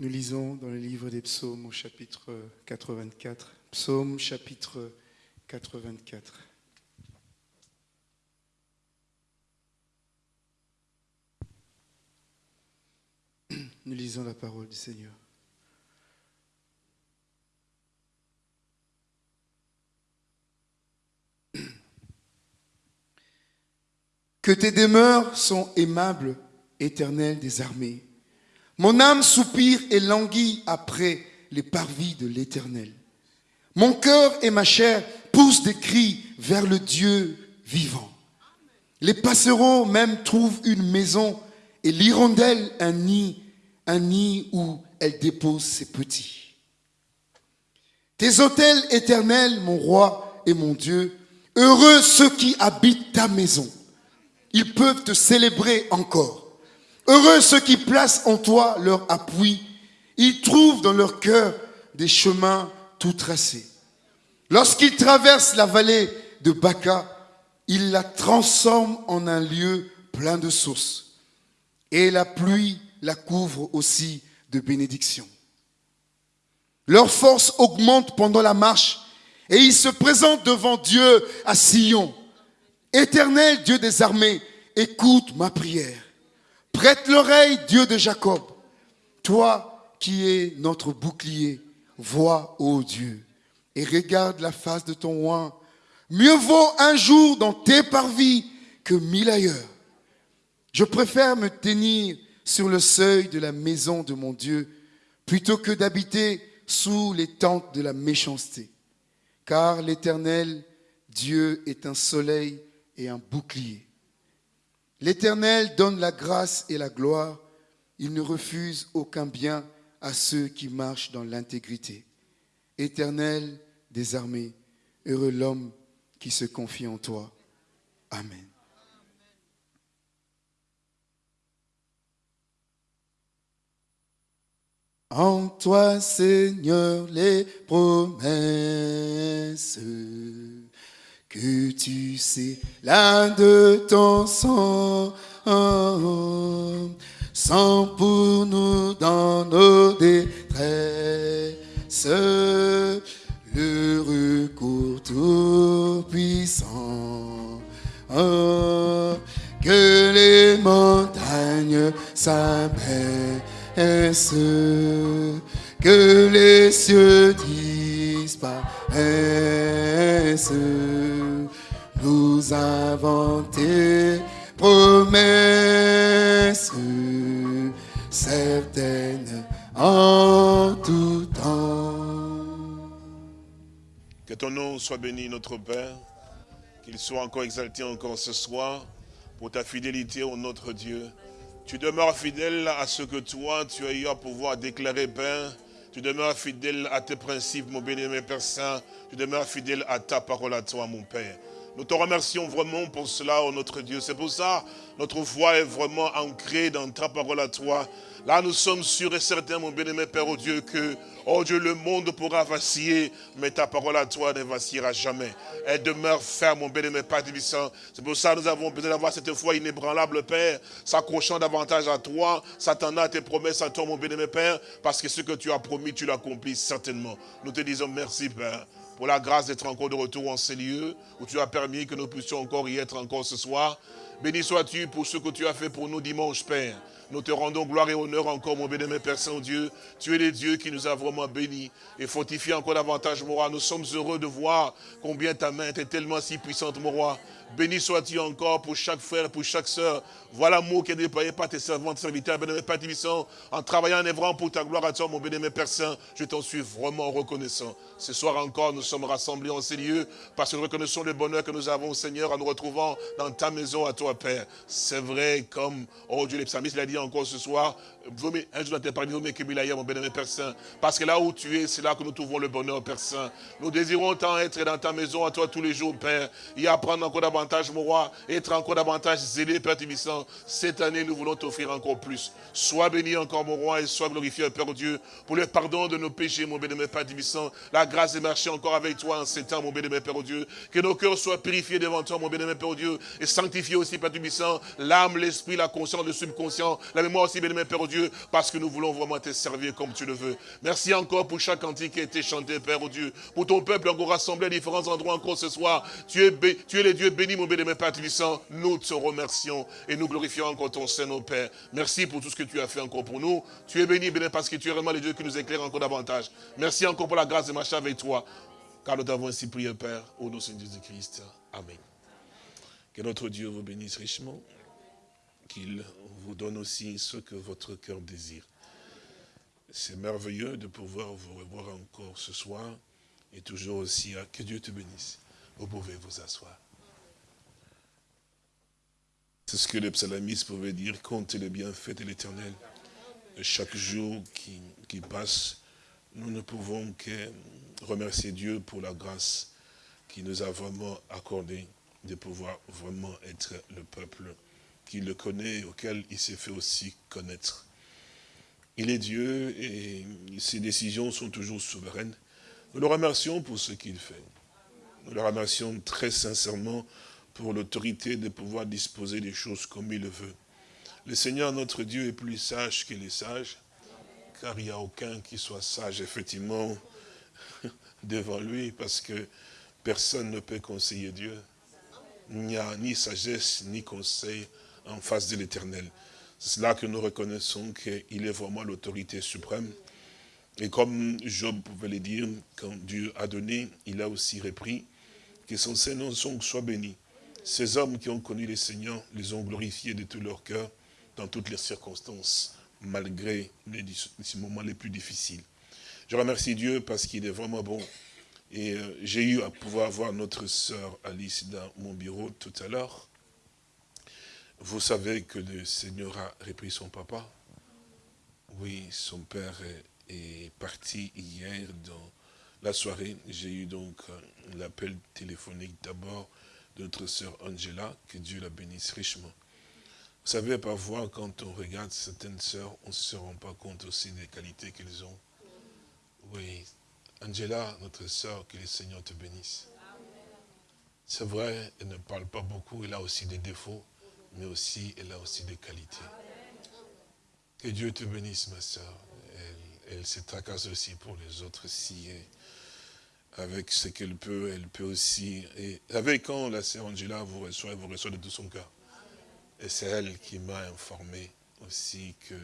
Nous lisons dans le livre des psaumes au chapitre 84. Psaume chapitre 84. Nous lisons la parole du Seigneur. Que tes demeures sont aimables, éternel des armées. Mon âme soupire et languit après les parvis de l'Éternel. Mon cœur et ma chair poussent des cris vers le Dieu vivant. Les passereaux même trouvent une maison et l'hirondelle un nid, un nid où elle dépose ses petits. Tes autels éternels, mon roi et mon Dieu, heureux ceux qui habitent ta maison. Ils peuvent te célébrer encore. Heureux ceux qui placent en toi leur appui. Ils trouvent dans leur cœur des chemins tout tracés. Lorsqu'ils traversent la vallée de Baca, ils la transforment en un lieu plein de sources. Et la pluie la couvre aussi de bénédictions. Leur force augmente pendant la marche et ils se présentent devant Dieu à Sion. Éternel Dieu des armées, écoute ma prière. Prête l'oreille, Dieu de Jacob. Toi qui es notre bouclier, vois, ô Dieu, et regarde la face de ton roi. Mieux vaut un jour dans tes parvis que mille ailleurs. Je préfère me tenir sur le seuil de la maison de mon Dieu plutôt que d'habiter sous les tentes de la méchanceté. Car l'Éternel, Dieu, est un soleil et un bouclier. L'Éternel donne la grâce et la gloire. Il ne refuse aucun bien à ceux qui marchent dans l'intégrité. Éternel des armées, heureux l'homme qui se confie en toi. Amen. En toi, Seigneur, les promesses que tu sais l'un de ton sang, sans pour nous dans nos détresses, le recours tout puissant, que les montagnes s'abaissent, que les cieux disparaissent nous inventer promesses certaines en tout temps. Que ton nom soit béni, notre Père, qu'il soit encore exalté encore ce soir pour ta fidélité au notre Dieu. Tu demeures fidèle à ce que toi, tu as eu à pouvoir déclarer, Père. Tu demeures fidèle à tes principes, mon béni, Père Saint. Tu demeures fidèle à ta parole à toi, mon Père. Nous te remercions vraiment pour cela, oh notre Dieu. C'est pour ça notre foi est vraiment ancrée dans ta parole à toi. Là, nous sommes sûrs et certains, mon bien-aimé Père, oh Dieu, que, oh Dieu, le monde pourra vaciller, mais ta parole à toi ne vacillera jamais. Elle demeure ferme, mon bien-aimé Père Divissant. C'est pour ça que nous avons besoin d'avoir cette foi inébranlable, Père, s'accrochant davantage à toi, s'attendant à tes promesses à toi, mon bien-aimé Père, parce que ce que tu as promis, tu l'accomplis certainement. Nous te disons merci, Père pour la grâce d'être encore de retour en ces lieux, où tu as permis que nous puissions encore y être encore ce soir. Béni sois-tu pour ce que tu as fait pour nous dimanche, Père. Nous te rendons gloire et honneur encore, mon bénémoine Père Saint-Dieu. Tu es le Dieu qui nous a vraiment bénis et fortifié encore davantage, mon roi. Nous sommes heureux de voir combien ta main était tellement si puissante, mon roi. Béni sois-tu encore pour chaque frère, pour chaque sœur. Voilà l'amour qui est déployé par tes servantes, serviteurs, bénémoine Père en travaillant en œuvrant pour ta gloire à toi, mon bénémoine Père Saint. Je t'en suis vraiment reconnaissant. Ce soir encore, nous sommes rassemblés en ces lieux parce que nous reconnaissons le bonheur que nous avons, Seigneur, en nous retrouvant dans ta maison à toi, Père. C'est vrai, comme, oh Dieu, les psalmistes l'a dit encore ce soir, un jour dans tes parmi mon bénémoine Père Saint. Parce que là où tu es, c'est là que nous trouvons le bonheur, Père Saint. Nous désirons tant être dans ta maison à toi tous les jours, Père. Et apprendre encore mon roi, être encore davantage zélé, Père Tibissant. Cette année, nous voulons t'offrir encore plus. Sois béni encore, mon roi, et sois glorifié, Père Dieu, pour le pardon de nos péchés, mon bénémoine Père Tibissant. La grâce de marcher encore avec toi en ces temps, mon béni, Père, Dieu. Que nos cœurs soient purifiés devant toi, mon béni, Père, Dieu. Et sanctifiés aussi, Père Tubissant, l'âme, l'esprit, la conscience, le subconscient, la mémoire aussi, béni, Père, Dieu. Parce que nous voulons vraiment te servir comme tu le veux. Merci encore pour chaque cantique qui a été chanté, Père, Dieu. Pour ton peuple encore rassemblé à différents endroits encore ce soir. Tu es, tu es le Dieu béni, mon béni, Père Tubissant. Nous te remercions et nous glorifions encore ton Saint, Père. Merci pour tout ce que tu as fait encore pour nous. Tu es béni, béni, parce que tu es vraiment le Dieu qui nous éclaire encore davantage. Merci encore pour la grâce de marcher avec toi. Car nous t'avons ainsi prié, Père, au nom de Jésus-Christ. Amen. Que notre Dieu vous bénisse richement, qu'il vous donne aussi ce que votre cœur désire. C'est merveilleux de pouvoir vous revoir encore ce soir et toujours aussi à que Dieu te bénisse. Vous pouvez vous asseoir. C'est ce que le psalamiste pouvait dire, compte les bienfaits de l'éternel. Chaque jour qui, qui passe, nous ne pouvons que remercier Dieu pour la grâce qu'il nous a vraiment accordée de pouvoir vraiment être le peuple qui le connaît auquel il s'est fait aussi connaître. Il est Dieu et ses décisions sont toujours souveraines. Nous le remercions pour ce qu'il fait. Nous le remercions très sincèrement pour l'autorité de pouvoir disposer des choses comme il le veut. Le Seigneur, notre Dieu, est plus sage que les sages, car il n'y a aucun qui soit sage, effectivement, devant lui, parce que personne ne peut conseiller Dieu. Il n'y a ni sagesse, ni conseil en face de l'éternel. C'est là que nous reconnaissons qu'il est vraiment l'autorité suprême. Et comme Job pouvait le dire, quand Dieu a donné, il a aussi repris, que son Seigneur soit béni. Ces hommes qui ont connu les Seigneurs les ont glorifiés de tout leur cœur dans toutes les circonstances, malgré les, moments les plus difficiles. Je remercie Dieu parce qu'il est vraiment bon. Et euh, j'ai eu à pouvoir voir notre sœur Alice dans mon bureau tout à l'heure. Vous savez que le Seigneur a repris son papa. Oui, son père est, parti hier dans la soirée. J'ai eu donc l'appel téléphonique d'abord notre sœur Angela, que Dieu la bénisse richement. Vous savez, parfois, quand on regarde certaines sœurs, on ne se rend pas compte aussi des qualités qu'elles ont. Oui, Angela, notre sœur, que le Seigneur te bénisse. C'est vrai, elle ne parle pas beaucoup, elle a aussi des défauts, mais aussi, elle a aussi des qualités. Que Dieu te bénisse, ma sœur. Elle, se tracasse aussi pour les autres si avec ce qu'elle peut, elle peut aussi. Et avec quand la sœur Angela vous reçoit, elle vous reçoit de tout son cœur. Et c'est elle qui m'a informé aussi que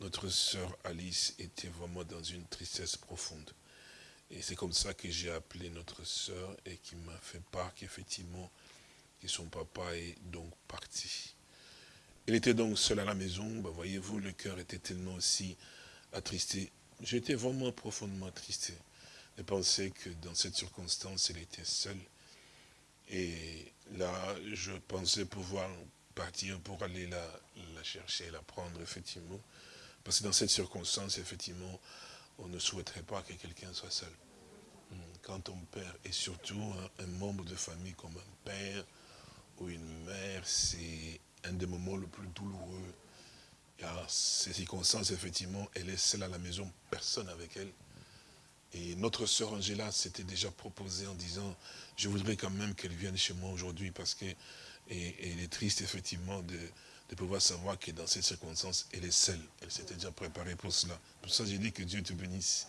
notre sœur Alice était vraiment dans une tristesse profonde. Et c'est comme ça que j'ai appelé notre sœur et qui m'a fait part qu'effectivement, que son papa est donc parti. Elle était donc seule à la maison, ben, voyez-vous, le cœur était tellement aussi attristé. J'étais vraiment profondément attristé de penser que dans cette circonstance, elle était seule. Et là, je pensais pouvoir partir pour aller la, chercher, la prendre, effectivement. Parce que dans cette circonstance, effectivement, on ne souhaiterait pas que quelqu'un soit seul. Hmm, quand on perd, et surtout un, membre de famille comme un père ou une mère, c'est un des moments les plus douloureux. Car ces circonstances, effectivement, elle est seule à la maison, personne avec elle. Et notre sœur Angela s'était déjà proposée en disant, je voudrais quand même qu'elle vienne chez moi aujourd'hui parce que et, elle est triste, effectivement, de, pouvoir savoir que dans cette circonstance, elle est seule. Elle s'était déjà préparée pour cela. Pour ça, j'ai dit que Dieu te bénisse.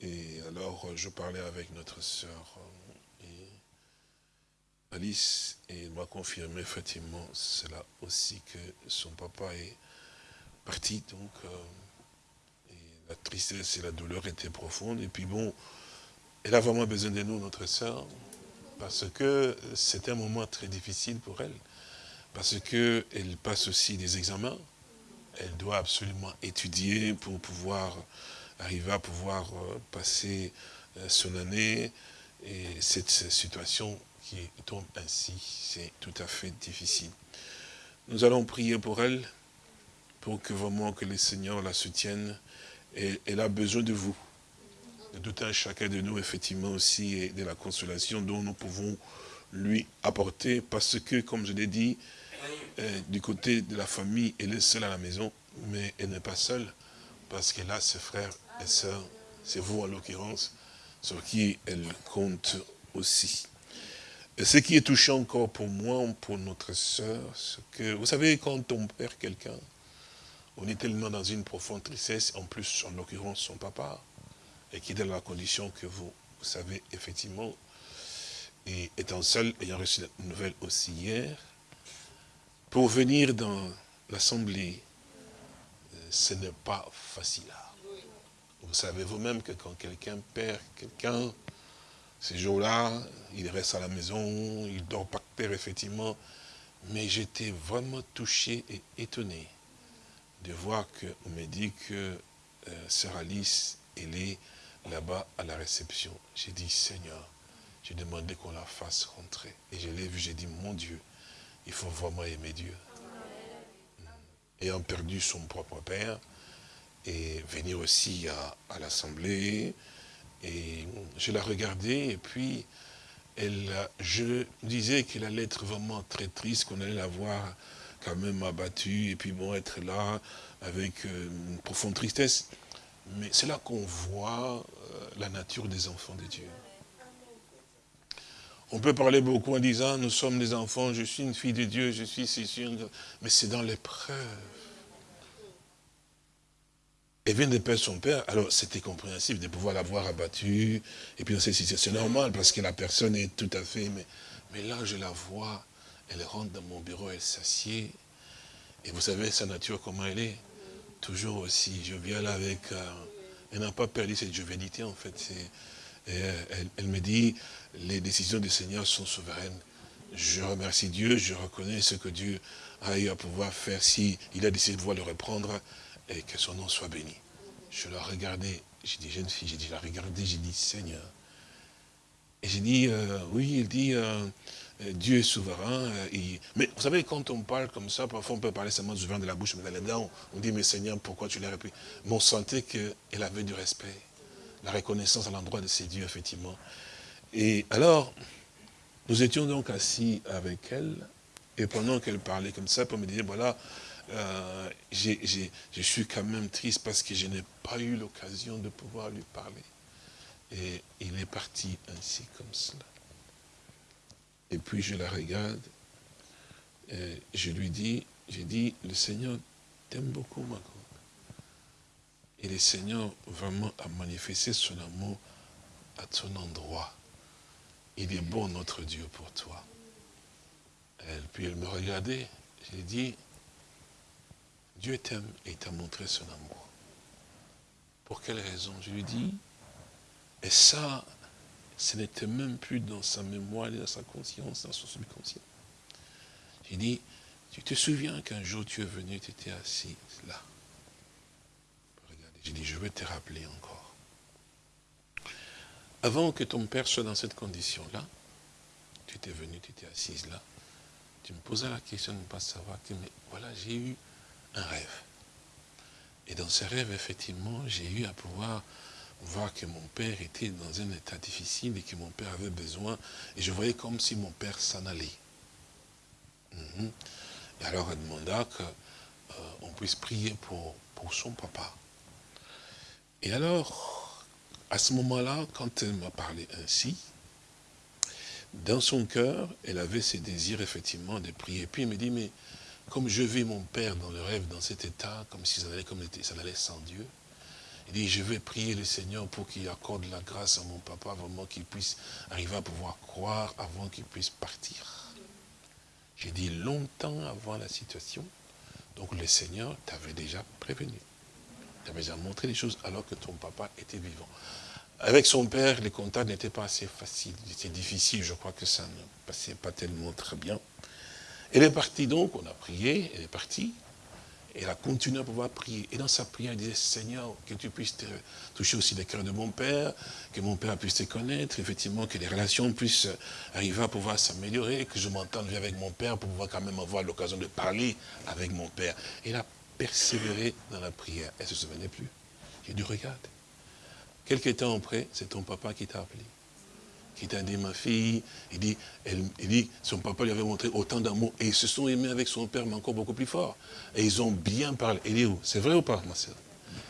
Et alors, je parlais avec notre sœur Alice, et elle m'a confirmé effectivement cela aussi, que son papa est parti. Donc, euh, la tristesse et la douleur étaient profondes. Et puis bon, elle a vraiment besoin de nous, notre sœur parce que c'est un moment très difficile pour elle, parce qu'elle passe aussi des examens, elle doit absolument étudier pour pouvoir arriver à pouvoir euh, passer euh, son année, et cette situation qui tombe ainsi, c'est tout à fait difficile. Nous allons prier pour elle, pour que vraiment que le Seigneur la soutienne, elle a besoin de vous de tout un chacun de nous, effectivement, aussi, et de la consolation dont nous pouvons lui apporter, parce que, comme je l'ai dit, euh, du côté de la famille, elle est seule à la maison, mais elle n'est pas seule, parce qu'elle a ses frères et sœurs, c'est vous en l'occurrence, sur qui elle compte aussi. Ce qui est touchant encore pour moi, pour notre sœur, c'est que, vous savez, quand on perd quelqu'un, on est tellement dans une profonde tristesse, en plus, en l'occurrence, son papa, et qui est dans la condition que vous, savez, effectivement, et étant seul, ayant reçu la nouvelle aussi hier, pour venir dans l'assemblée, euh, ce n'est pas facile. Vous savez vous-même que quand quelqu'un perd quelqu'un, ces jours-là, il reste à la maison, il dort par terre, effectivement. Mais j'étais vraiment touché et étonné de voir qu'on me dit que euh, Sœur Alice, elle est là-bas à la réception. J'ai dit, Seigneur, j'ai demandé qu'on la fasse rentrer. Et je l'ai vu, j'ai dit, mon Dieu, il faut vraiment aimer Dieu. Ayant perdu son propre père, et venir aussi à, l'Assemblée, et je la regardais, et puis elle, je disais qu'elle allait être vraiment très triste, qu'on allait la voir même abattue, et puis bon, être là avec euh, une profonde tristesse. Mais c'est là qu'on voit euh, la nature des enfants de Dieu. On peut parler beaucoup en disant, nous sommes des enfants, je suis une fille de Dieu, je suis sûr, mais c'est dans l'épreuve. Elle vient de perdre son père, alors c'était compréhensible de pouvoir l'avoir abattu, et puis c'est normal, parce que la personne est tout à fait, mais, mais là je la vois, elle rentre dans mon bureau, elle s'assied, et vous savez sa nature, comment elle est Toujours aussi, là avec, euh, elle n'a pas perdu cette jovialité en fait, euh, elle, me dit, les décisions du Seigneur sont souveraines. Je remercie Dieu, je reconnais ce que Dieu a eu à pouvoir faire si a décidé de pouvoir le reprendre et que son nom soit béni. Je la regardais, j'ai dit jeune fille, j'ai dit la regarder, j'ai dit Seigneur. Et j'ai dit, euh, oui, il dit, Dieu est souverain. mais vous savez, quand on parle comme ça, parfois on peut parler seulement souverain de la bouche, mais les dents, on dit, mais Seigneur, pourquoi tu l'as répété Mais on sentait qu'elle avait du respect, la reconnaissance à l'endroit de ses dieux, effectivement. Et alors, nous étions donc assis avec elle, et pendant qu'elle parlait comme ça, pour me dire, voilà, euh, je suis quand même triste parce que je n'ai pas eu l'occasion de pouvoir lui parler. Et il est parti ainsi comme cela. Et puis je la regarde, je lui dis, j'ai dit, le Seigneur t'aime beaucoup, ma grande. Et le Seigneur vraiment a manifesté son amour à ton endroit. Il est bon notre Dieu pour toi. Et puis elle me regardait, j'ai dit, Dieu t'aime et t'a montré son amour. Pour quelle raison? Je lui dis, et ça, ce n'était même plus dans sa mémoire, dans sa conscience, dans son subconscient. J'ai dit, tu te souviens qu'un jour tu es venu, tu étais assis là. J'ai dit, je vais te rappeler encore. Avant que ton père soit dans cette condition-là, tu étais venu, tu étais assise là, tu me posais la question de ne pas savoir que, mais voilà, j'ai eu un rêve. Et dans ce rêve, effectivement, j'ai eu à pouvoir voir que mon père était dans un état difficile et que mon père avait besoin, et je voyais comme si mon père s'en allait. Mhm. Et alors elle demanda qu'on euh, puisse prier pour, pour son papa. Et alors, à ce moment-là, quand elle m'a parlé ainsi, dans son cœur, elle avait ses désirs, effectivement, de prier. Puis elle me dit, mais comme je vis mon père dans le rêve, dans cet état, comme si ça allait, comme ça allait sans Dieu, il dit, je vais prier le Seigneur pour qu'il accorde la grâce à mon papa, vraiment qu'il puisse arriver à pouvoir croire avant qu'il puisse partir. J'ai dit longtemps avant la situation, donc le Seigneur t'avait déjà prévenu. T'avait déjà montré les choses alors que ton papa était vivant. Avec son père, les contacts n'étaient pas assez faciles. C'était difficile, je crois que ça ne passait pas tellement très bien. Elle est partie donc, on a prié, elle est partie. Elle a continué à pouvoir prier. Et dans sa prière, elle disait, Seigneur, que tu puisses toucher aussi les cœurs de mon père, que mon père puisse te connaître, effectivement, que les relations puissent arriver à pouvoir s'améliorer, que je m'entende bien avec mon père pour pouvoir quand même avoir l'occasion de parler avec mon père. Elle a persévéré dans la prière. Elle ne se souvenait plus. J'ai dit, regarde, Quelques temps après, c'est ton papa qui t'a appelé. Qui t'a dit, ma fille, il dit, elle, dit, son papa lui avait montré autant d'amour. Et ils se sont aimés avec son père, mais encore beaucoup plus fort. Et ils ont bien parlé. Il est où C'est vrai ou pas, ma soeur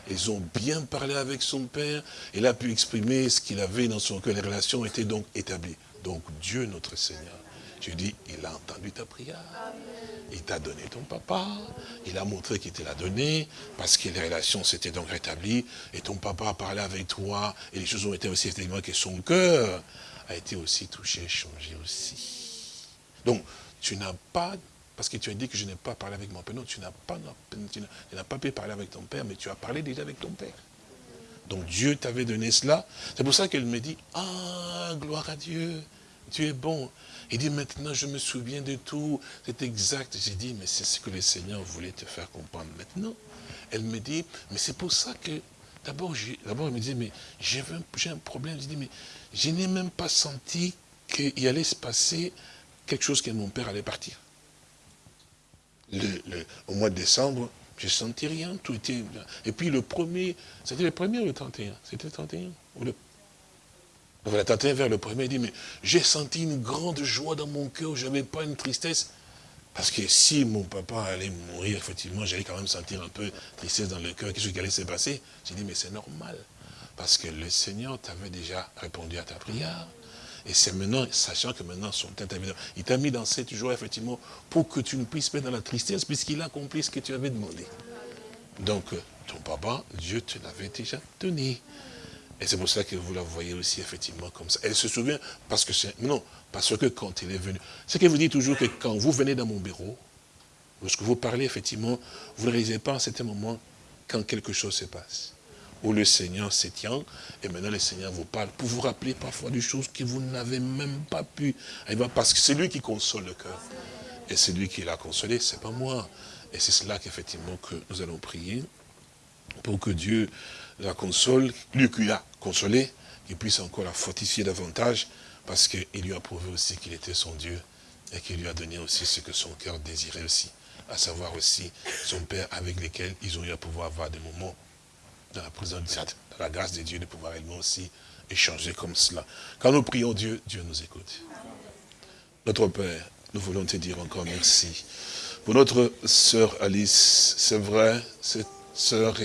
ils ont bien parlé avec son père, il a pu exprimer ce qu'il avait dans son cœur, les relations étaient donc établies. Donc Dieu, notre Seigneur, je dis, il a entendu ta prière. Il t'a donné ton papa, il a montré qu'il te l'a donné, parce que les relations s'étaient donc rétablies, et ton papa a parlé avec toi, et les choses ont été aussi effectivement que son cœur a été aussi touché, changé aussi. Donc, tu n'as pas, parce que tu as dit que je n'ai pas parlé avec mon père, non, tu n'as pas, pas pu parler avec ton père, mais tu as parlé déjà avec ton père. Donc Dieu t'avait donné cela. C'est pour ça qu'elle me dit, ah, gloire à Dieu, tu es bon. Il dit, maintenant je me souviens de tout, c'est exact. J'ai dit, mais c'est ce que le Seigneur voulait te faire comprendre maintenant. Elle me dit, mais c'est pour ça que, d'abord, elle me dit, mais j'ai un, un problème. Je dis, mais je n'ai même pas senti qu'il allait se passer quelque chose que mon père allait partir. au mois de décembre, je ne sentis rien, tout était... Et puis le premier, c'était le premier ou le 31 C'était le 31 ou le la tante vers le premier dit, mais j'ai senti une grande joie dans mon cœur, je n'avais pas une tristesse. Parce que si mon papa allait mourir, effectivement, j'allais quand même sentir un peu tristesse dans le cœur, chose qui allait se passer. J'ai dit, mais c'est normal. Parce que le Seigneur t'avait déjà répondu à ta prière. Et c'est maintenant, sachant que maintenant son tête il t'a mis dans cette joie, effectivement, pour que tu ne puisses pas dans la tristesse, puisqu'il a accompli ce que tu avais demandé. Donc, ton papa, Dieu te l'avait déjà donné. Et c'est pour ça que vous la voyez aussi effectivement comme ça. Elle se souvient parce que c'est... Non, parce que quand il est venu... C'est que vous dites toujours que quand vous venez dans mon bureau, lorsque vous parlez effectivement, vous ne réalisez pas à certain moment quand quelque chose se passe. Où le Seigneur se tient, et maintenant le Seigneur vous parle pour vous rappeler parfois des choses que vous n'avez même pas pu. Parce que c'est lui qui console le cœur. Et c'est lui qui l'a consolé, c'est pas moi. Et c'est cela qu'effectivement que nous allons prier pour que Dieu la console, lui qui l'a consolé, qu'il puisse encore la fortifier davantage, parce qu'il lui a prouvé aussi qu'il était son Dieu, et qu'il lui a donné aussi ce que son cœur désirait aussi, à savoir aussi son Père avec lequel ils ont eu à pouvoir avoir des moments dans la présence de la grâce de Dieu, de pouvoir également aussi échanger comme cela. Quand nous prions Dieu, Dieu nous écoute. Notre Père, nous voulons te dire encore merci. Pour notre sœur Alice, c'est vrai, c'est sœur,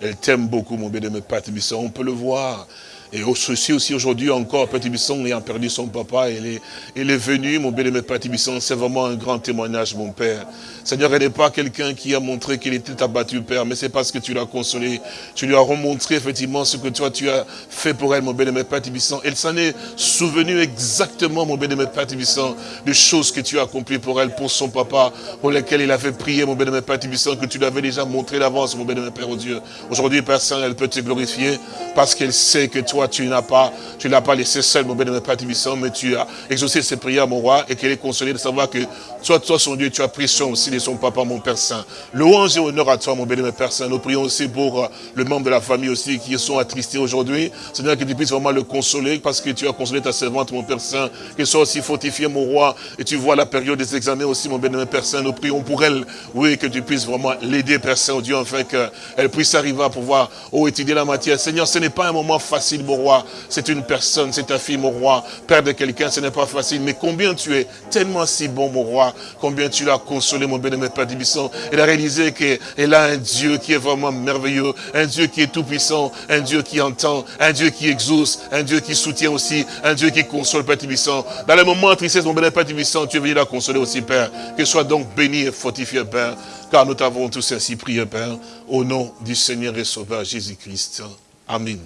elle t'aime beaucoup, mon bien-aimé Père On peut le voir. Et aussi, aussi aujourd'hui encore, Petit Bisson ayant perdu son papa, il est, il est venu, mon bien-aimé Petit Bisson, c'est vraiment un grand témoignage, mon Père. Seigneur, elle n'est pas quelqu'un qui a montré qu'il était abattu, Père, mais c'est parce que tu l'as consolé. Tu lui as remontré effectivement ce que toi tu as fait pour elle, mon bien-aimé Père Tibissant. Elle s'en est souvenue exactement, mon bien-aimé Père Tibissant, des choses que tu as accomplies pour elle, pour son papa, pour lesquelles il avait prié, mon bien-aimé Père Tibissant, que tu lui avais déjà montré d'avance, mon bien-aimé Père, au Dieu. Aujourd'hui, Père Saint, elle peut te glorifier parce qu'elle sait que toi, tu n'as pas, tu l'as pas laissé seul, mon bien-aimé Père Tibissant, mais tu as exaucé ses prières, mon roi, et qu'elle est consolée de savoir que toi, toi, son Dieu, tu as pris soin aussi son papa, mon Père Saint. Louange et honneur à toi, mon bien-aimé Père Saint. Nous prions aussi pour euh, le membre de la famille aussi qui sont attristés aujourd'hui. Seigneur, que tu puisses vraiment le consoler, parce que tu as consolé ta servante, mon Père Saint, qu'elle soit aussi fortifiée, mon roi, et tu vois la période des examens aussi, mon bien-aimé Père Saint. Nous prions pour elle, oui, que tu puisses vraiment l'aider, Père Saint, Dieu, afin qu'elle puisse arriver à pouvoir, oh, étudier la matière. Seigneur, ce n'est pas un moment facile, mon roi. C'est une personne, c'est ta fille, mon roi. Père de quelqu'un, ce n'est pas facile. Mais combien tu es tellement si bon, mon roi. Combien tu l'as consolé, mon bien-aimé Père Dibisson. Elle a réalisé qu'elle a un Dieu qui est vraiment merveilleux. Un Dieu qui est tout-puissant. Un Dieu qui entend. Un Dieu qui exauce. Un Dieu qui soutient aussi. Un Dieu qui console, Père Dibisson. Dans le moment de tristesse, mon bien-aimé Père tu es venu la consoler aussi, Père. Que soit donc béni et fortifié, Père. Car nous t'avons tous ainsi prié, Père. Au nom du Seigneur et Sauveur Jésus-Christ. Amen.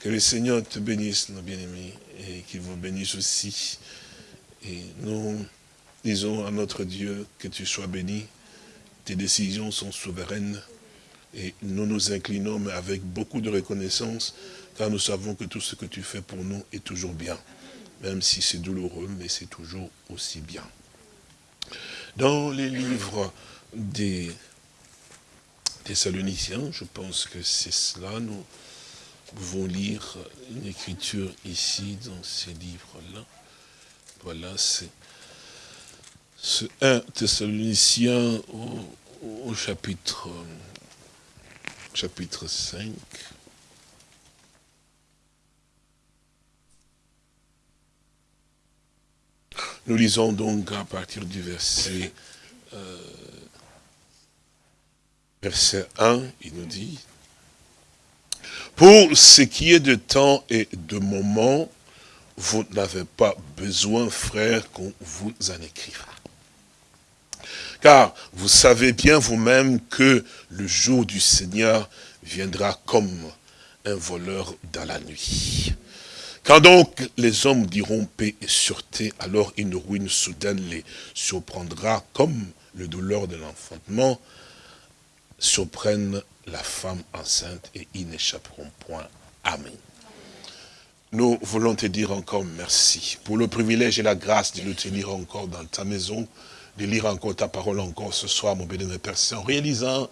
Que le Seigneur te bénisse, nos bien-aimés, et qu'il vous bénisse aussi. Et nous disons à notre Dieu que tu sois béni. Tes décisions sont souveraines. Et nous nous inclinons, mais avec beaucoup de reconnaissance, car nous savons que tout ce que tu fais pour nous est toujours bien. Même si c'est douloureux, mais c'est toujours aussi bien. Dans les livres des Thessaloniciens, je pense que c'est cela, nous pouvons lire une écriture ici, dans ces livres-là. Voilà, c'est ce 1 Thessaloniciens au, chapitre, chapitre 5. Nous lisons donc à partir du verset, euh, verset 1, il nous dit, Pour ce qui est de temps et de moment, vous n'avez pas besoin, frère, qu'on vous en écrive. Car vous savez bien vous-même que le jour du Seigneur viendra comme un voleur dans la nuit. Quand donc les hommes diront paix et sûreté, alors une ruine soudaine les surprendra comme le douleur de l'enfantement surprennent la femme enceinte et ils n'échapperont point. Amen. Nous voulons te dire encore merci pour le privilège et la grâce de nous tenir encore dans ta maison, de lire encore ta parole encore ce soir, mon béni, Père Saint, en réalisant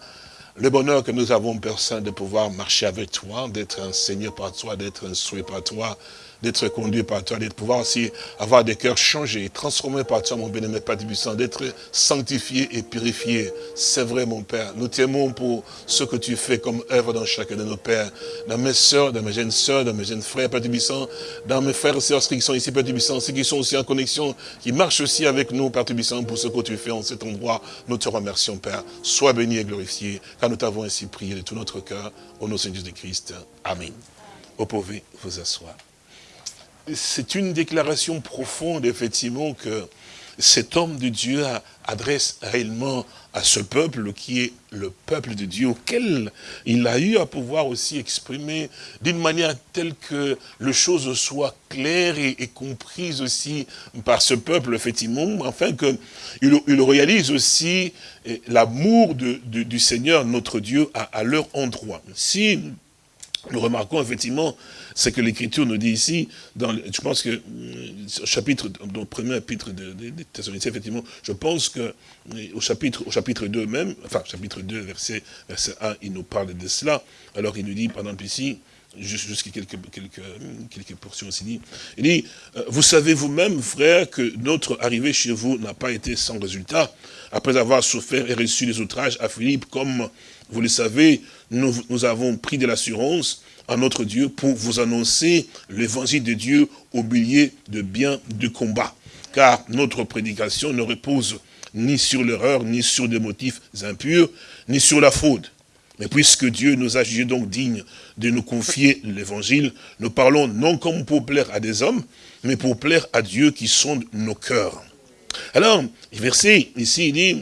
le bonheur que nous avons, Père Saint, de pouvoir marcher avec toi, d'être enseigné par toi, d'être instruit par toi, d'être conduit par toi, de pouvoir aussi avoir des cœurs changés, transformés par toi, mon bénémoine Père Puissant, d'être sanctifié et purifié. C'est vrai, mon Père. Nous t'aimons pour ce que tu fais comme œuvre dans chacun de nos pères, dans mes soeurs, dans mes jeunes soeurs, dans mes jeunes frères, Père Puissant, dans mes frères et sœurs qui sont ici, Père Puissant, ceux qui sont aussi en connexion, qui marchent aussi avec nous, Père Puissant, pour ce que tu fais en cet endroit. Nous te remercions, Père. Sois béni et glorifié, car nous t'avons ainsi prié de tout notre cœur, au nom de Jésus Christ. Amen. Vous pouvez vous asseoir c'est une déclaration profonde, effectivement, que cet homme de Dieu adresse réellement à ce peuple qui est le peuple de Dieu, auquel il a eu à pouvoir aussi exprimer d'une manière telle que les choses soient claires et, comprises aussi par ce peuple, effectivement, afin qu'il il réalise aussi eh, l'amour du Seigneur, notre Dieu, à, à leur endroit. Si nous remarquons effectivement ce que l'Écriture nous dit ici, je pense que, au chapitre, dans le premier chapitre de, de, effectivement, je pense que au chapitre, au chapitre 2 même, enfin, chapitre 2, verset, verset 1, il nous parle de cela. Alors il nous dit, par exemple ici, jusqu'à quelques, quelques, quelques portions aussi dit, il dit, euh, vous savez vous-même, frère, que notre arrivée chez vous n'a pas été sans résultat, après avoir souffert et reçu les outrages à Philippe, comme vous le savez, nous, nous avons pris de l'assurance à notre Dieu pour vous annoncer l'évangile de Dieu au milieu de bien du combat. Car notre prédication ne repose ni sur l'erreur, ni sur des motifs impurs, ni sur la faute. Mais puisque Dieu nous a jugés donc dignes de nous confier l'évangile, nous parlons non comme pour plaire à des hommes, mais pour plaire à Dieu qui sonde nos cœurs. Alors, verset ici, il dit,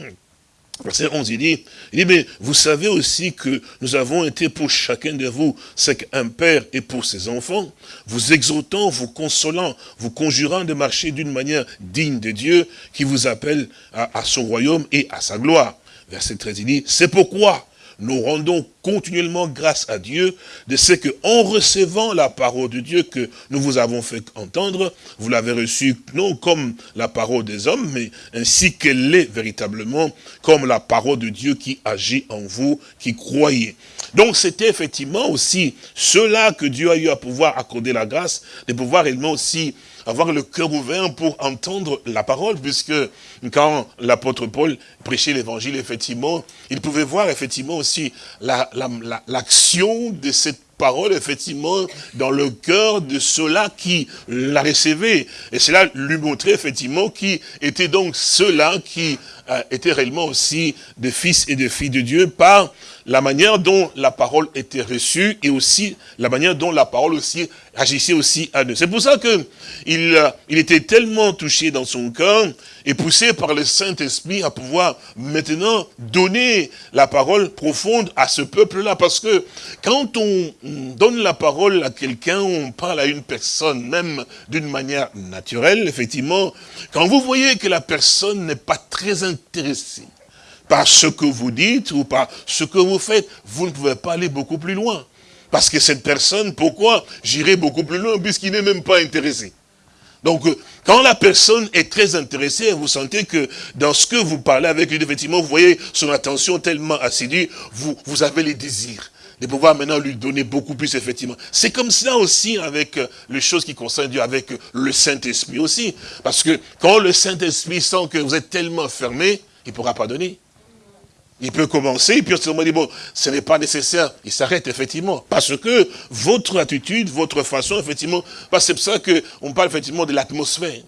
Verset 11, il dit, il dit, mais vous savez aussi que nous avons été pour chacun de vous ce qu'un père est pour ses enfants, vous exhortant, vous consolant, vous conjurant de marcher d'une manière digne de Dieu qui vous appelle à, à son royaume et à sa gloire. Verset 13, il dit, c'est pourquoi nous rendons continuellement grâce à Dieu de ce que, en recevant la parole de Dieu que nous vous avons fait entendre, vous l'avez reçue non comme la parole des hommes, mais ainsi qu'elle est véritablement comme la parole de Dieu qui agit en vous, qui croyez. Donc c'était effectivement aussi cela que Dieu a eu à pouvoir accorder la grâce, de pouvoir réellement aussi avoir le cœur ouvert pour entendre la parole, puisque quand l'apôtre Paul prêchait l'évangile, effectivement, il pouvait voir effectivement aussi l'action de cette parole, effectivement, dans le cœur de ceux-là qui la recevaient. Et cela lui montrait, effectivement, qui étaient donc ceux-là qui euh, étaient réellement aussi des fils et des filles de Dieu par la manière dont la parole était reçue et aussi la manière dont la parole aussi agissait aussi à nous. C'est pour ça que il, euh, il était tellement touché dans son cœur et poussé par le Saint-Esprit à pouvoir maintenant donner la parole profonde à ce peuple-là. Parce que quand on donne la parole à quelqu'un, on parle à une personne, même d'une manière naturelle, effectivement, quand vous voyez que la personne n'est pas très intéressée, par ce que vous dites ou par ce que vous faites, vous ne pouvez pas aller beaucoup plus loin. Parce que cette personne, pourquoi j'irai beaucoup plus loin puisqu'il n'est même pas intéressé? Donc, euh, quand la personne est très intéressée, vous sentez que dans ce que vous parlez avec lui, effectivement, vous voyez son attention tellement assidue, vous, vous avez les désirs de pouvoir maintenant lui donner beaucoup plus, effectivement. C'est comme ça aussi avec euh, les choses qui concernent Dieu, avec le Saint-Esprit aussi. Parce que quand le Saint-Esprit sent que vous êtes tellement fermé, il pourra pas donner. Il peut commencer, puis on dit, bon, ce n'est pas nécessaire. Il s'arrête, effectivement. Parce que votre attitude, votre façon, effectivement, c'est pour ça qu'on parle effectivement de l'atmosphère.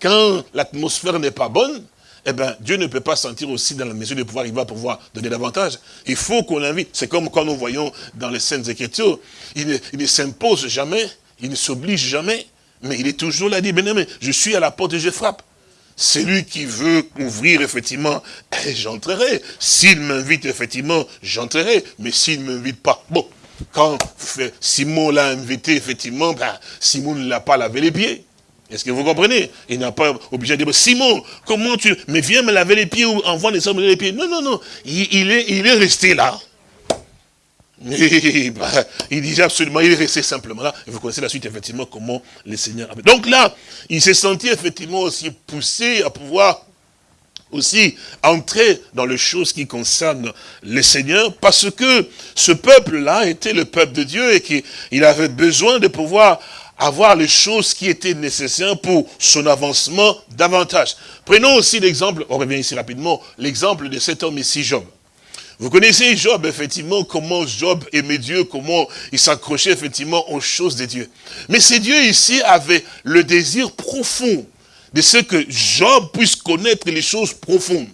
Quand l'atmosphère n'est pas bonne, eh ben, Dieu ne peut pas sentir aussi dans la mesure de pouvoir, il va pouvoir donner davantage. Il faut qu'on l'invite. C'est comme quand nous voyons dans les Saintes Écritures, il ne, il ne s'impose jamais, il ne s'oblige jamais, mais il est toujours là, dit, bien je suis à la porte et je frappe. Celui qui veut ouvrir, effectivement, j'entrerai. S'il m'invite, effectivement, j'entrerai. Mais s'il ne m'invite pas, bon, quand Simon l'a invité, effectivement, ben, Simon ne l'a pas lavé les pieds. Est-ce que vous comprenez? Il n'a pas obligé de dire, Simon, comment tu... Mais viens me laver les pieds ou envoie les hommes les pieds. Non, non, non. Il, est, il est resté là. Bah, il disait absolument, il est resté simplement là. Et vous connaissez la suite, effectivement, comment le Seigneur. Donc là, il s'est senti effectivement aussi poussé à pouvoir aussi entrer dans les choses qui concernent le Seigneur, parce que ce peuple-là était le peuple de Dieu et qu'il avait besoin de pouvoir avoir les choses qui étaient nécessaires pour son avancement davantage. Prenons aussi l'exemple, on revient ici rapidement, l'exemple de cet homme ici, Job. Vous connaissez Job, effectivement, comment Job aimait Dieu, comment il s'accrochait, effectivement, aux choses de Dieu. Mais ces dieux ici avaient le désir profond de ce que Job puisse connaître les choses profondes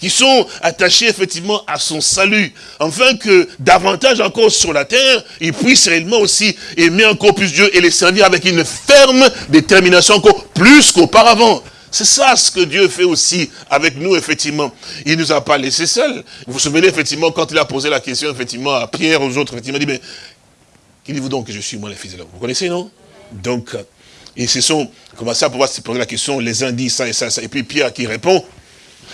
qui sont attachées effectivement à son salut, afin que davantage encore sur la terre, il puisse réellement aussi aimer encore plus Dieu et les servir avec une ferme détermination encore plus qu'auparavant. C'est ça ce que Dieu fait aussi avec nous, effectivement. Il ne nous a pas laissés seuls. Vous vous souvenez, effectivement, quand il a posé la question, effectivement, à Pierre, aux autres, effectivement, il dit, mais, qui dites-vous donc que je suis, moi, les fils de l'homme? Vous connaissez, non? Donc, ils se sont commencé à pouvoir se poser la question, les uns disent ça et ça, ça. Et puis Pierre qui répond,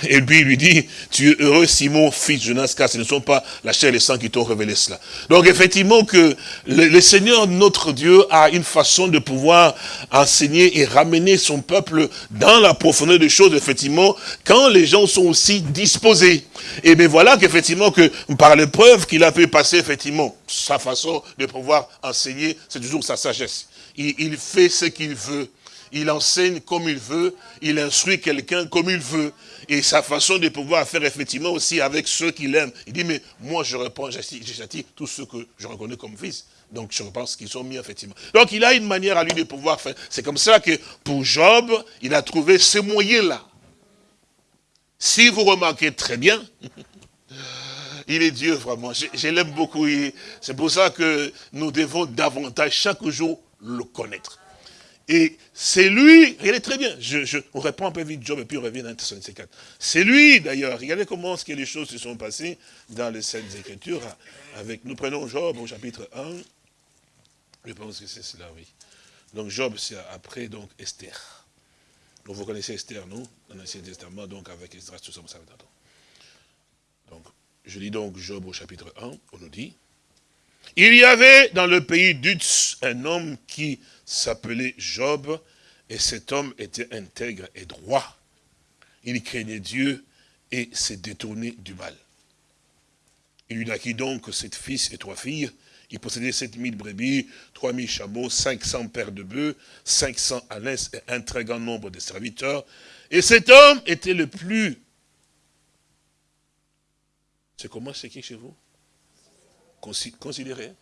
et puis il lui dit, tu es heureux Simon, fils de Jonas, car ce ne sont pas la chair et le sang qui t'ont révélé cela. Donc effectivement que le, Seigneur, notre Dieu, a une façon de pouvoir enseigner et ramener son peuple dans la profondeur des choses, effectivement, quand les gens sont aussi disposés. Et bien voilà qu'effectivement, que par l'épreuve qu'il a pu passer, effectivement, sa façon de pouvoir enseigner, c'est toujours sa sagesse. il fait ce qu'il veut il enseigne comme il veut, il instruit quelqu'un comme il veut. Et sa façon de pouvoir faire effectivement aussi avec ceux qu'il aime. Il dit, mais moi je réponds, j'attire tous ceux que je reconnais comme fils. Donc je pense qu'ils sont mis effectivement. Donc il a une manière à lui de pouvoir faire. C'est comme ça que pour Job, il a trouvé ce moyen-là. Si vous remarquez très bien, il est Dieu vraiment. Je, je l'aime beaucoup. C'est pour ça que nous devons davantage chaque jour le connaître. Et c'est lui, regardez très bien, on répond un peu vite Job et puis on revient dans Thessaloniciens 4. C'est lui d'ailleurs, regardez comment ce que les choses se sont passées dans les Saintes Écritures. Avec, nous prenons Job au chapitre 1, je pense que c'est cela, oui. Donc Job, c'est après donc Esther. Donc vous connaissez Esther, non? Dans l'Ancien Testament, donc avec Esther, tout ça, vous savez. Donc, je lis donc Job au chapitre 1, on nous dit, il y avait dans le pays d'Utz un homme qui s'appelait Job, et cet homme était intègre et droit. Il craignait Dieu et s'est détourné du mal. Il lui donc sept fils et trois filles. Il possédait sept mille brebis, trois mille chameaux, cinq cents paires de bœufs, cinq cents ânesses et un très grand nombre de serviteurs. Et cet homme était le plus... C'est comment c'est qui chez vous? Considéré.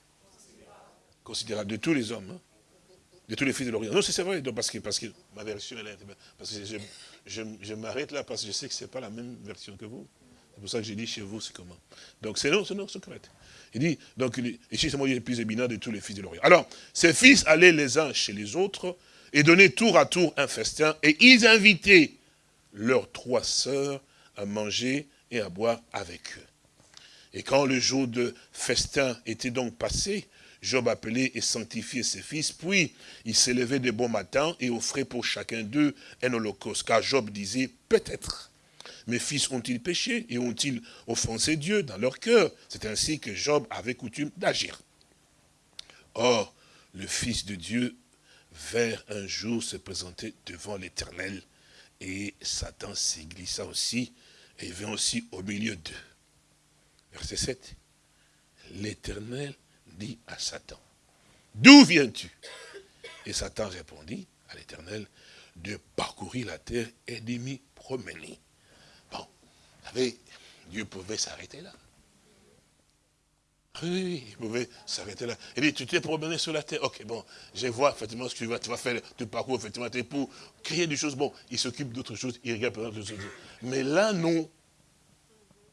Considérable de tous les hommes. Hein de tous les fils de l'Orient. Non, c'est vrai, parce que, parce que ma version, elle est... Parce que je, je, m'arrête là, parce que je sais que ce n'est pas la même version que vous. C'est pour ça que j'ai dit chez vous, c'est comment. Donc c'est non, c'est non, c'est correct. Il dit, donc ici c'est moi le plus éminent de tous les fils de l'Orient. Alors, ces fils allaient les uns chez les autres et donnaient tour à tour un festin, et ils invitaient leurs trois sœurs à manger et à boire avec eux. Et quand le jour de festin était donc passé, Job appelait et sanctifiait ses fils, puis il s'élevait de bon matin et offrait pour chacun d'eux un holocauste. Car Job disait, peut-être, mes fils ont-ils péché et ont-ils offensé Dieu dans leur cœur? C'est ainsi que Job avait coutume d'agir. Or, le Fils de Dieu vers un jour se présenter devant l'Éternel, et Satan s'y glissa aussi, et vint aussi au milieu d'eux. Verset 7. L'Éternel dit à Satan, d'où viens-tu? Et Satan répondit à l'éternel, de parcourir la terre et de m'y promener. Bon, vous savez, Dieu pouvait s'arrêter là. Oui, il pouvait s'arrêter là. Il dit, tu t'es promené sur la terre. Ok, bon, je vois effectivement ce que tu vas, tu vas faire, tu parcours effectivement pour créer des choses. Bon, il s'occupe d'autres choses, il regarde d'autres choses. Mais là, non.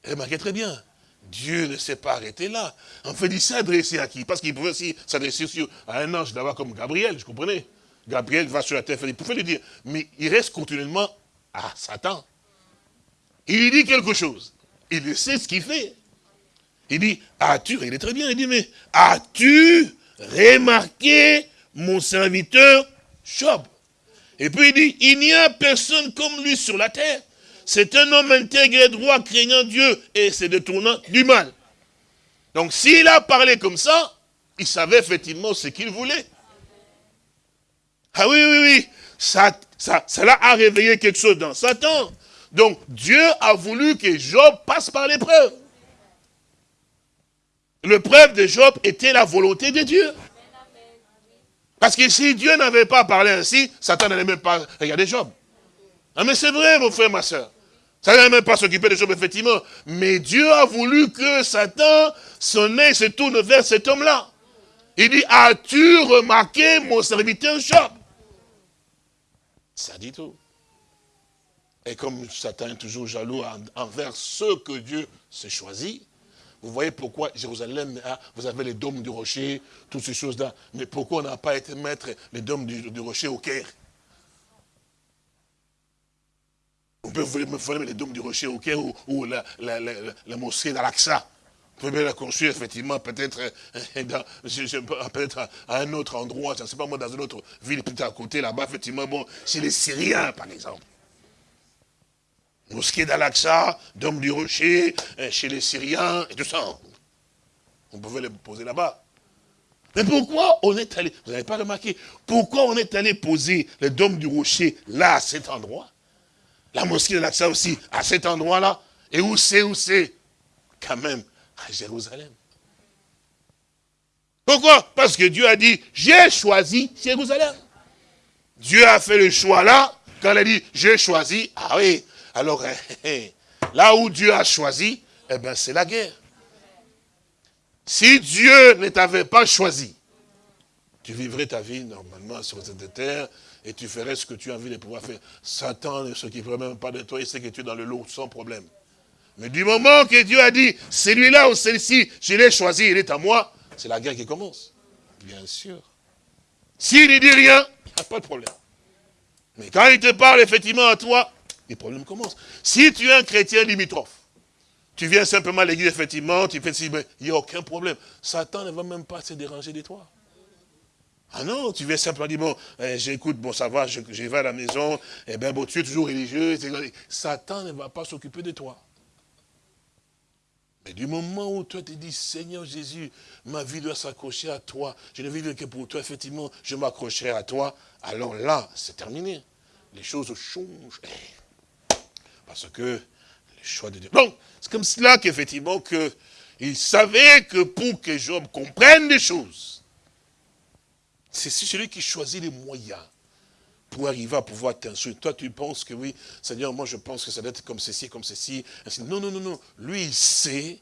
Remarquez très bien. Dieu ne s'est pas arrêté là. En fait, il s'est adressé à qui? Parce qu'il pouvait aussi s'adresser à un ange d'abord comme Gabriel, je comprenais. Gabriel va sur la terre, il pouvait le dire. Mais il reste continuellement à Satan. Il lui dit quelque chose. Il sait ce qu'il fait. Il dit, as-tu, il est très bien, il dit, mais as-tu remarqué mon serviteur Job Et puis il dit, il n'y a personne comme lui sur la terre. C'est un homme intègre et droit, craignant Dieu, et se détournant du mal. Donc s'il a parlé comme ça, il savait effectivement ce qu'il voulait. Ah oui, oui, oui, ça, ça, cela a réveillé quelque chose dans Satan. Donc Dieu a voulu que Job passe par l'épreuve. L'épreuve de Job était la volonté de Dieu. Parce que si Dieu n'avait pas parlé ainsi, Satan n'allait même pas regarder Job. Ah mais c'est vrai, mon frère, ma soeur. Ça n'allait même pas s'occuper de Job, effectivement. Mais Dieu a voulu que Satan, son nez se tourne vers cet homme-là. Il dit, as-tu remarqué mon serviteur Job Ça dit tout. Et comme Satan est toujours jaloux envers ceux que Dieu s'est choisi, vous voyez pourquoi Jérusalem, vous avez les dômes du rocher, toutes ces choses-là. Mais pourquoi on n'a pas été mettre les dômes du, rocher au Caire? On peut faire les dômes du rocher au ou, la, mosquée d'Al-Aqsa. Vous pouvez la construire effectivement peut-être euh, peut-être à un autre endroit, je ne sais pas moi, dans une autre ville peut-être à côté là-bas, effectivement, bon, chez les Syriens par exemple. Mosquée d'Al-Aqsa, Dôme du Rocher, euh, chez les Syriens, et tout ça. On pouvait les poser là-bas. Mais pourquoi on est allé, vous n'avez pas remarqué, pourquoi on est allé poser le Dôme du Rocher là, à cet endroit? La mosquée d'Al-Aqsa aussi, à cet endroit-là. Et où c'est, où c'est? Quand même, à Jérusalem. Pourquoi? Parce que Dieu a dit, j'ai choisi Jérusalem. Dieu a fait le choix là, quand il a dit, j'ai choisi, ah oui, alors, là où Dieu a choisi, eh bien, c'est la guerre. Si Dieu ne t'avait pas choisi, tu vivrais ta vie normalement sur cette terre et tu ferais ce que tu as envie de pouvoir faire. Satan ne s'occuperait même pas de toi, il sait que tu es dans le lot sans problème. Mais du moment que Dieu a dit, celui-là ou celle-ci, je l'ai choisi, il est à moi, c'est la guerre qui commence. Bien sûr. S'il ne dit rien, il n'y a pas de problème. Mais quand il te parle effectivement à toi, les problèmes commencent. Si tu es un chrétien limitrophe, tu viens simplement à l'église, effectivement, tu fais il n'y a aucun problème. Satan ne va même pas se déranger de toi. Ah non, tu viens simplement dire, bon, eh, j'écoute, bon, ça va, je, vais à la maison, eh bien, bon, tu es toujours religieux. Satan ne va pas s'occuper de toi. Mais du moment où toi te dis, Seigneur Jésus, ma vie doit s'accrocher à toi, je ne vis que pour toi, effectivement, je m'accrocherai à toi, alors là, c'est terminé. Les choses changent. Parce que le choix de Dieu. Donc, c'est comme cela qu'effectivement, que, il savait que pour que Job comprenne des choses, c'est celui qui choisit les moyens pour arriver à pouvoir t'instruire. Toi, tu penses que oui, Seigneur, moi je pense que ça doit être comme ceci, comme ceci. Non, non, non, non. Lui, il sait,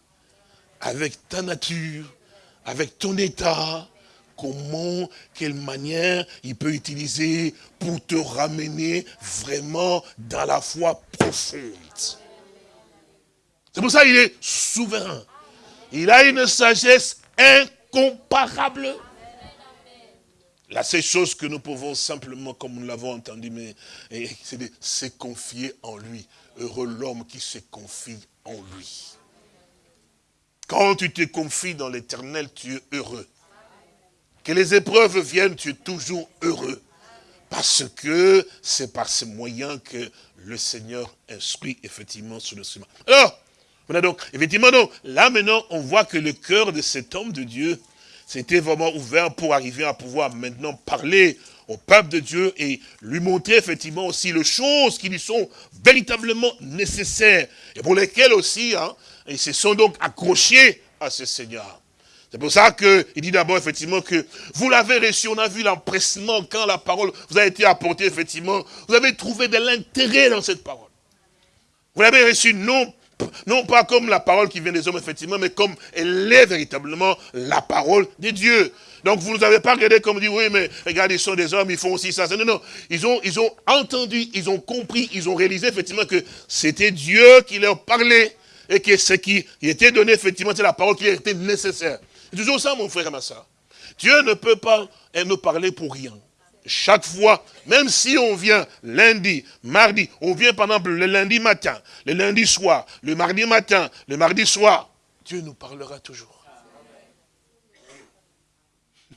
avec ta nature, avec ton état, comment, quelle manière il peut utiliser pour te ramener vraiment dans la foi profonde. C'est pour ça qu'il est souverain. Il a une sagesse incomparable. La seule chose que nous pouvons simplement, comme nous l'avons entendu, mais c'est de se confier en lui. Heureux l'homme qui se confie en lui. Quand tu te confies dans l'éternel, tu es heureux. Que les épreuves viennent, tu es toujours heureux. Parce que c'est par ces moyens que le Seigneur instruit effectivement sur le chemin. Alors, voilà donc, effectivement, donc, là maintenant, on voit que le cœur de cet homme de Dieu s'était vraiment ouvert pour arriver à pouvoir maintenant parler au peuple de Dieu et lui montrer effectivement aussi les choses qui lui sont véritablement nécessaires et pour lesquelles aussi, hein, ils se sont donc accrochés à ce Seigneur. C'est pour ça qu'il dit d'abord effectivement que vous l'avez reçu, on a vu l'empressement quand la parole vous a été apportée effectivement. Vous avez trouvé de l'intérêt dans cette parole. Vous l'avez reçu non non pas comme la parole qui vient des hommes, effectivement, mais comme elle est véritablement la parole de Dieu. Donc vous n'avez pas regardé comme dit, oui, mais regarde, ils sont des hommes, ils font aussi ça. Non, non, ils ont, ils ont entendu, ils ont compris, ils ont réalisé effectivement que c'était Dieu qui leur parlait et que ce qui était donné, effectivement, c'est la parole qui était nécessaire. C'est toujours ça, mon frère et ma soeur. Dieu ne peut pas nous parler pour rien. Chaque fois, même si on vient lundi, mardi, on vient par exemple le lundi matin, le lundi soir, le mardi matin, le mardi soir, Dieu nous parlera toujours.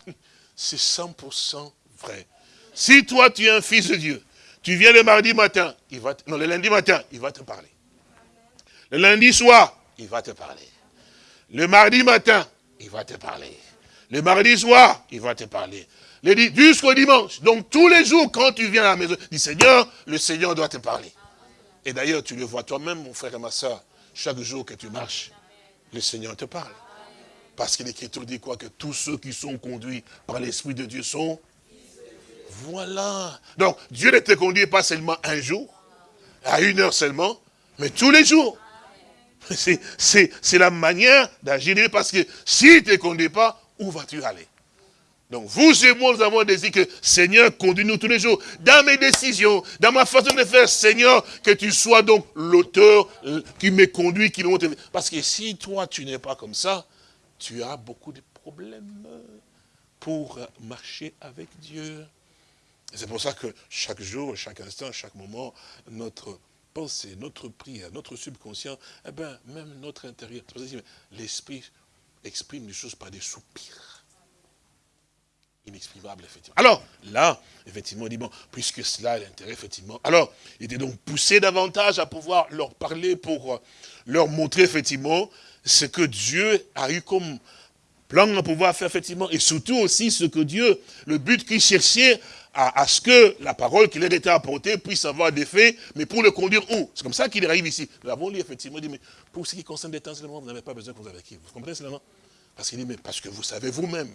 C'est 100% vrai. Si toi tu es un fils de Dieu, tu viens le mardi matin, il va non, le lundi matin, il va te parler. Le lundi soir, il va te parler. Le mardi matin, il va te parler. Le mardi soir, il va te parler. Jusqu'au dimanche. Donc tous les jours, quand tu viens à la maison, dis Seigneur, le Seigneur doit te parler. Et d'ailleurs, tu le vois toi-même, mon frère et ma soeur, chaque jour que tu marches, le Seigneur te parle. Parce que l'Écriture dit quoi? Que tous ceux qui sont conduits par l'Esprit de Dieu sont... Voilà. Donc, Dieu ne te conduit pas seulement un jour, à une heure seulement, mais tous les jours. C'est la manière d'agir parce que s'il ne te conduit pas, où vas-tu aller? Donc vous et moi, nous avons désir que Seigneur, conduis-nous tous les jours dans mes décisions, dans ma façon de faire, Seigneur, que tu sois donc l'auteur qui me conduit, qui me montre. Parce que si toi, tu n'es pas comme ça, tu as beaucoup de problèmes pour marcher avec Dieu. C'est pour ça que chaque jour, chaque instant, chaque moment, notre pensée, notre prière, notre subconscient, eh ben, même notre intérieur, l'esprit exprime les choses par des soupirs inexprimable, effectivement. Alors, là, effectivement, il dit, bon, puisque cela est l'intérêt, effectivement. Alors, il était donc poussé davantage à pouvoir leur parler pour euh, leur montrer, effectivement, ce que Dieu a eu comme plan à pouvoir faire, effectivement, et surtout aussi ce que Dieu, le but qu'il cherchait à, ce que la parole qui leur était apportée puisse avoir des faits, mais pour le conduire où? C'est comme ça qu'il arrive ici. Nous l'avons lu, effectivement, il dit, mais pour ce qui concerne des temps vous n'avez pas besoin qu'on vous avec Vous comprenez cela, non Parce qu'il dit, mais parce que vous savez vous-même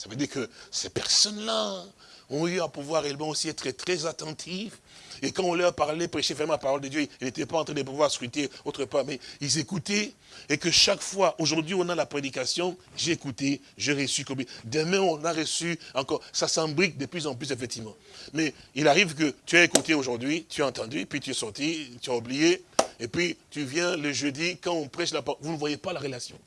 ça veut dire que ces personnes-là ont eu à pouvoir également aussi être très attentifs. Et quand on leur parlait, prêcher vraiment la parole de Dieu, ils n'étaient pas en train de pouvoir scruter autre part, mais ils écoutaient. Et que chaque fois, aujourd'hui on a la prédication, j'ai écouté, j'ai reçu comme Demain on a reçu encore. Ça s'embrique de plus en plus effectivement. Mais il arrive que tu as écouté aujourd'hui, tu as entendu, puis tu es sorti, tu as oublié. Et puis tu viens le jeudi, quand on prêche la parole, vous ne voyez pas la relation.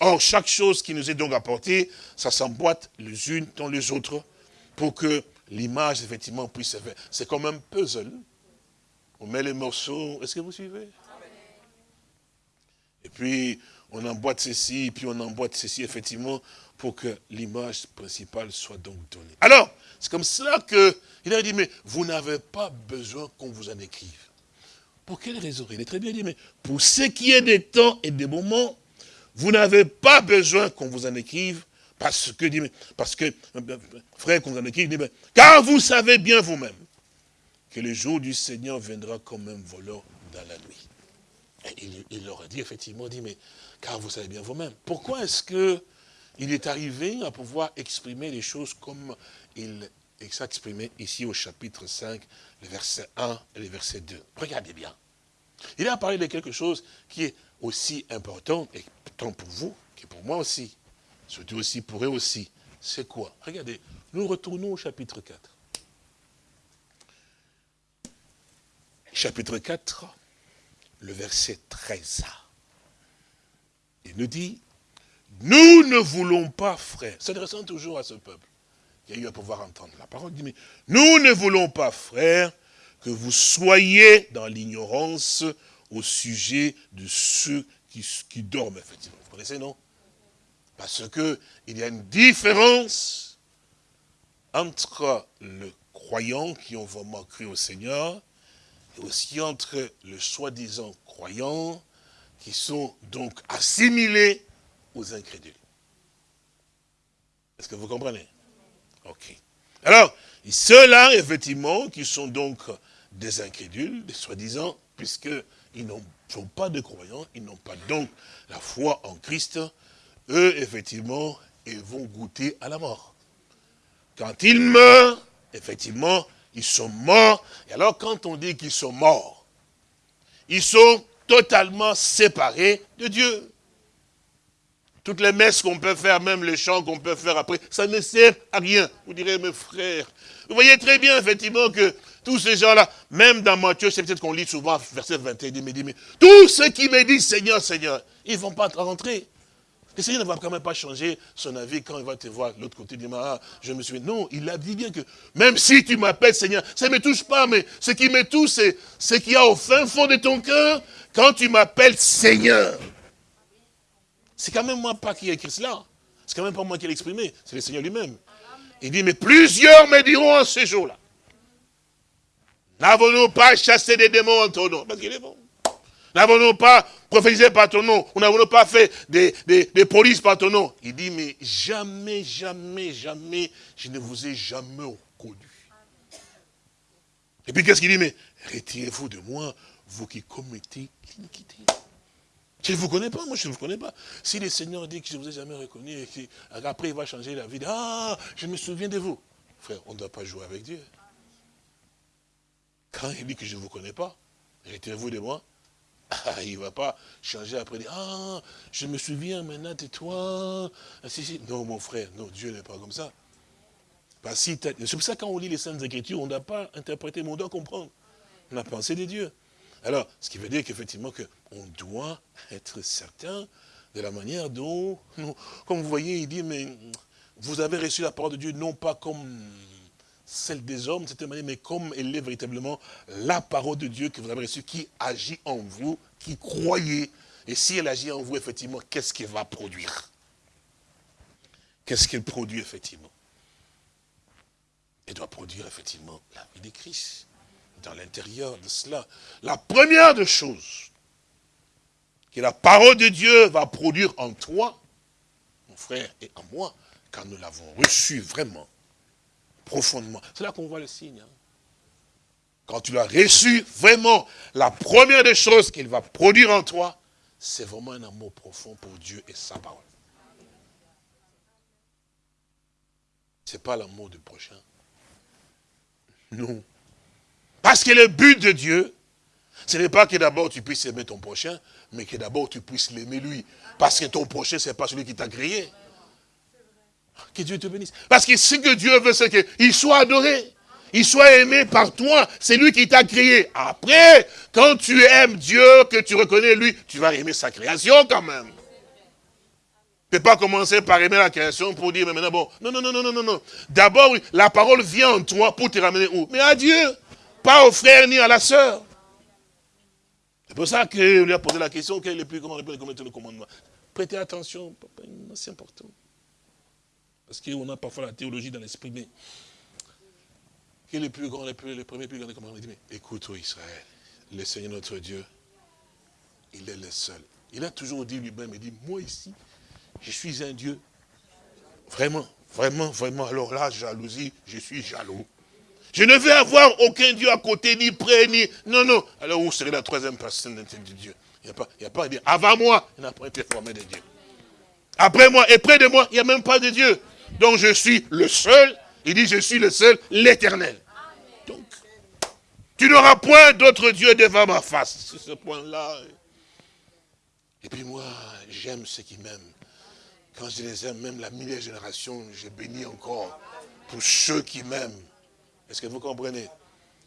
Or, chaque chose qui nous est donc apportée, ça s'emboîte les unes dans les autres pour que l'image, effectivement, puisse se faire. C'est comme un puzzle. On met les morceaux. Est-ce que vous suivez? Et puis, on emboîte ceci, puis on emboîte ceci, effectivement, pour que l'image principale soit donc donnée. Alors, c'est comme cela qu'il a dit, mais vous n'avez pas besoin qu'on vous en écrive. Pour quelle raison? Il est très bien dit, mais pour ce qui est des temps et des moments, vous n'avez pas besoin qu'on vous en écrive, parce que, parce que frère, qu'on vous en écrive, car vous savez bien vous-même que le jour du Seigneur viendra comme un voleur dans la nuit. Il, leur a dit effectivement, dit, mais car vous savez bien vous-même. Pourquoi est-ce que il est arrivé à pouvoir exprimer les choses comme il s'exprimait ici au chapitre 5, le verset 1 et le verset 2 Regardez bien. Il a parlé de quelque chose qui est aussi important, et tant pour vous que pour moi aussi, surtout aussi pour eux aussi, c'est quoi? Regardez, nous retournons au chapitre 4. Chapitre 4, le verset 13. Il nous dit, nous ne voulons pas, frères, s'adressant toujours à ce peuple, qui a eu à pouvoir entendre la parole, dit, nous ne voulons pas, frères, que vous soyez dans l'ignorance au sujet de ceux qui, dorment, effectivement. Vous connaissez, non? Parce qu'il y a une différence entre le croyant qui ont vraiment cru au Seigneur et aussi entre le soi-disant croyant qui sont donc assimilés aux incrédules. Est-ce que vous comprenez? Ok. Alors, ceux-là, effectivement, qui sont donc des incrédules, des soi-disant, puisqu'ils n'ont pas de croyants, ils n'ont pas donc la foi en Christ, eux, effectivement, ils vont goûter à la mort. Quand ils meurent, effectivement, ils sont morts. Et alors, quand on dit qu'ils sont morts, ils sont totalement séparés de Dieu. Toutes les messes qu'on peut faire, même les chants qu'on peut faire après, ça ne sert à rien. Vous direz, mes frères, vous voyez très bien, effectivement, que tous ces gens-là, même dans Matthieu, c'est peut-être qu'on lit souvent, verset 21, il me dit, mais tous ceux qui me disent Seigneur, Seigneur, ils ne vont pas rentrer. Le Seigneur ne va quand même pas changer son avis quand il va te voir l'autre côté du ah, je me souviens. Non, il a dit bien que même si tu m'appelles Seigneur, ça ne me touche pas, mais ce qui me touche, c'est ce qu'il y a au fin fond de ton cœur quand tu m'appelles Seigneur. C'est quand même moi pas qui ai écrit cela. C'est quand même pas moi qui l'ai exprimé, c'est le Seigneur lui-même. Il dit, mais plusieurs me diront en ce jour-là. N'avons-nous pas chassé des démons en ton nom? Parce qu'il est bon. N'avons-nous pas prophétisé par ton nom? Ou n'avons-nous pas fait des, des, polices par ton nom? Il dit, mais jamais, jamais, jamais, je ne vous ai jamais reconnu. Et puis qu'est-ce qu'il dit? Mais retirez-vous de moi, vous qui commettez l'iniquité. Je ne vous connais pas, moi je ne vous connais pas. Si le Seigneur dit que je ne vous ai jamais reconnu, et qu'après il va changer la vie, ah, je me souviens de vous. Frère, on ne doit pas jouer avec Dieu. Quand il dit que je ne vous connais pas, retirez-vous de moi, ah, il ne va pas changer après, dire, ah, je me souviens maintenant de toi. Ah, non, mon frère, non, Dieu n'est pas comme ça. C'est pour ça quand on lit les Saintes Écritures, on doit pas interpréter, mais on doit comprendre la pensée de Dieu. Alors, ce qui veut dire qu'effectivement, on doit être certain de la manière dont, comme vous voyez, il dit, mais vous avez reçu la parole de Dieu non pas comme celle des hommes, manière, mais comme elle est véritablement la parole de Dieu que vous avez reçue, qui agit en vous, qui croyez. Et si elle agit en vous, effectivement, qu'est-ce qu'elle va produire? Qu'est-ce qu'elle produit, effectivement? Elle doit produire, effectivement, la vie de Christ, dans l'intérieur de cela. La première des choses que la parole de Dieu va produire en toi, mon frère, et en moi, quand nous l'avons reçue vraiment, profondément. C'est là qu'on voit le signe. Hein. Quand tu l'as reçu, vraiment, la première des choses qu'il va produire en toi, c'est vraiment un amour profond pour Dieu et sa parole. Ce n'est pas l'amour du prochain. Non. Parce que le but de Dieu, ce n'est pas que d'abord tu puisses aimer ton prochain, mais que d'abord tu puisses l'aimer lui. Parce que ton prochain, ce n'est pas celui qui t'a créé. Que Dieu te bénisse. Parce que ce que Dieu veut, c'est qu'il soit adoré. Il soit aimé par toi. C'est lui qui t'a créé. Après, quand tu aimes Dieu, que tu reconnais lui, tu vas aimer sa création quand même. Tu ne peux pas commencer par aimer la création pour dire, mais maintenant, bon, non, non, non, non, non, non. D'abord, la parole vient en toi pour te ramener où? Mais à Dieu. Pas au frère ni à la sœur. C'est pour ça qu'il lui a posé la question, quel est le plus grand, le commandement? Prêtez attention, c'est important. Parce qu'on a parfois la théologie dans l'esprit, mais quel est le plus grand, le, plus, le premier plus grand commandement Il dit, mais écoute, Israël, le Seigneur notre Dieu, il est le seul. Il a toujours dit lui-même, il dit, moi ici, je suis un Dieu. Vraiment, vraiment, vraiment. Alors là, jalousie, je suis jaloux. Je ne veux avoir aucun Dieu à côté, ni près, ni... Non, non. Alors où serait la troisième personne de Dieu Il n'y a pas, il y a pas Avant moi, il n'y a pas été formé de Dieu. Après moi et près de moi, il n'y a même pas de Dieu. Donc je suis le seul. Il dit, je suis le seul, l'éternel. Donc, tu n'auras point d'autre Dieu devant ma face. C'est ce point-là. Et puis moi, j'aime ceux qui m'aiment. Quand je les aime, même la millième génération, je bénis encore pour ceux qui m'aiment. Est-ce que vous comprenez?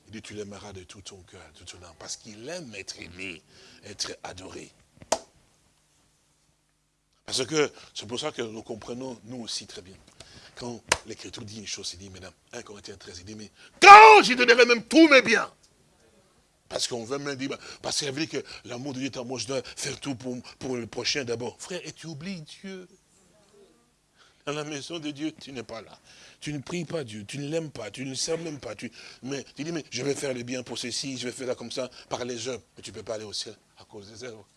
Il dit, tu l'aimeras de tout ton cœur, de tout ton âme, parce qu'il aime être aimé, être adoré. Parce que c'est pour ça que nous comprenons, nous aussi, très bien quand l'Écriture dit une chose, il dit, mesdames, 1 Corinthiens 13, il dit, mais quand je donnerai même tous mes biens, parce qu'on veut même dire, parce qu'il veut dire que l'amour de Dieu est en moi, je dois faire tout pour, pour le prochain d'abord. Frère, et tu oublies Dieu? Dans la maison de Dieu, tu n'es pas là. Tu ne pries pas Dieu, tu ne l'aimes pas, tu ne le sers même pas. Tu, mais tu dis, mais je vais faire le bien pour ceci, je vais faire ça comme ça, par les œuvres. Mais tu ne peux pas aller au ciel à cause des œuvres.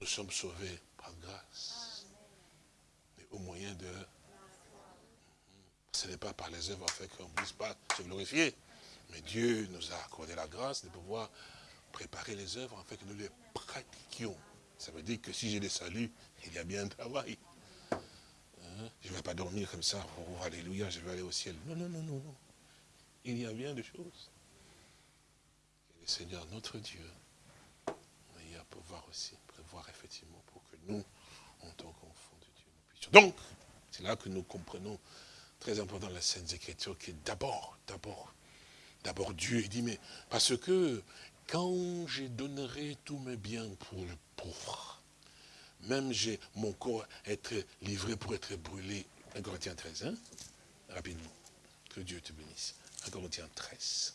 Nous sommes sauvés par grâce au moyen de... Ce n'est pas par les œuvres fait qu'on ne puisse pas se glorifier. Mais Dieu nous a accordé la grâce de pouvoir préparer les œuvres fait que nous les pratiquions. Ça veut dire que si j'ai des saluts, il y a bien un travail. Hein? Je ne vais pas dormir comme ça, oh, alléluia, je vais aller au ciel. Non, non, non, non, non. Il y a bien des choses. le Seigneur, notre Dieu, il à pouvoir aussi prévoir effectivement pour que nous, en tant qu'enfants Donc, c'est là que nous comprenons, très important la Sainte Écriture, qui est d'abord, d'abord, d'abord Dieu. Il dit, mais parce que quand je donnerai tous mes biens pour le pauvre, même j'ai mon corps être livré pour être brûlé. 1 Corinthiens 13, hein? Rapidement. Que Dieu te bénisse. 1 Corinthiens 13.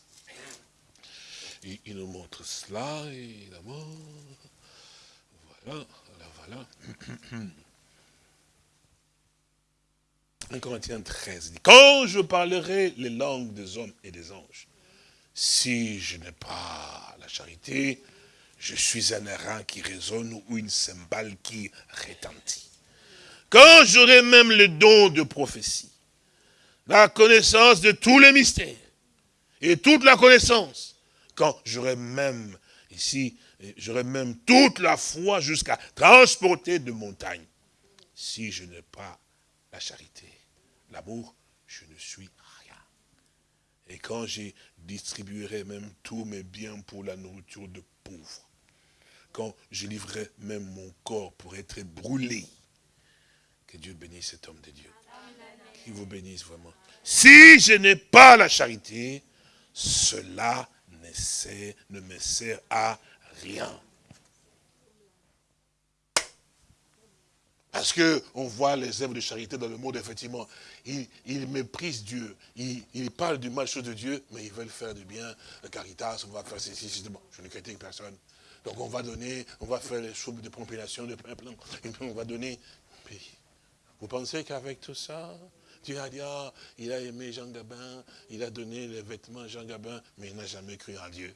il nous montre cela, évidemment. Voilà, voilà, voilà. 1 Corinthiens 13 dit, quand je parlerai les langues des hommes et des anges, si je n'ai pas la charité, je suis un airain qui résonne ou une cymbale qui retentit. Quand j'aurai même le don de prophétie, la connaissance de tous les mystères et toute la connaissance, quand j'aurai même, ici, j'aurai même toute la foi jusqu'à transporter de montagnes, si je n'ai pas la charité, l'amour, je ne suis rien. Et quand j'ai distribuerai même tous mes biens pour la nourriture de pauvres, quand je livrerai même mon corps pour être brûlé, que Dieu bénisse cet homme de Dieu. Qu'il vous bénisse vraiment. Si je n'ai pas la charité, cela ne me sert à rien. Parce qu'on voit les œuvres de charité dans le monde, effectivement. Ils, méprisent Dieu. Ils, parlent du mal chose de Dieu, mais ils veulent faire du bien. Le caritas, on va faire ceci, Bon, je ne critique personne. Donc on va donner, on va faire les choses de compilation, de on va donner. vous pensez qu'avec tout ça, Dieu a dit, ah, il a aimé Jean Gabin, il a donné les vêtements à Jean Gabin, mais il n'a jamais cru en Dieu.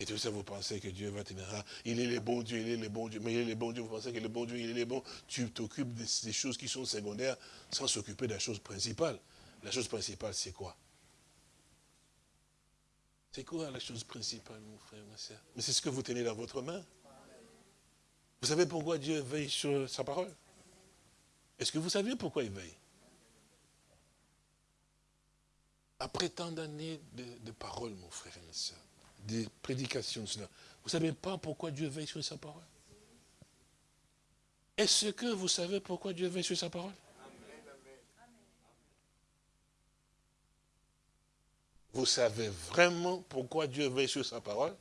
Et tout ça, vous pensez que Dieu va tenir là. Il est le bon Dieu, il est le bon Dieu. Mais il est le bon Dieu, vous pensez que le bon Dieu, il est le bon. Tu t'occupes des, choses qui sont secondaires sans s'occuper de la chose principale. La chose principale, c'est quoi? C'est quoi la chose principale, mon frère, ma soeur? Mais c'est ce que vous tenez dans votre main. Vous savez pourquoi Dieu veille sur sa parole? Est-ce que vous savez pourquoi il veille? Après tant d'années de, de paroles, mon frère et ma soeur, des prédications de cela. Vous ne savez pas pourquoi Dieu veille sur sa parole? Est-ce que vous savez pourquoi Dieu veille sur sa parole? Vous savez vraiment pourquoi Dieu veille sur sa parole?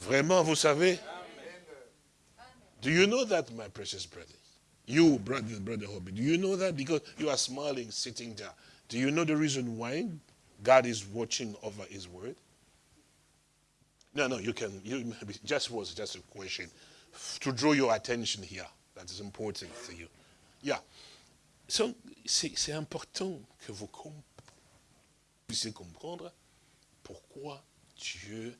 Vraiment, vous savez? Do you know that, my precious brother? You, brother, brother Hobby, do you know that? Because you are smiling, sitting there. Do you know the reason why God is watching over his word? No, no, you can, you, just was just a question to draw your attention here. That important for you. C'est important que vous puissiez comprendre pourquoi Dieu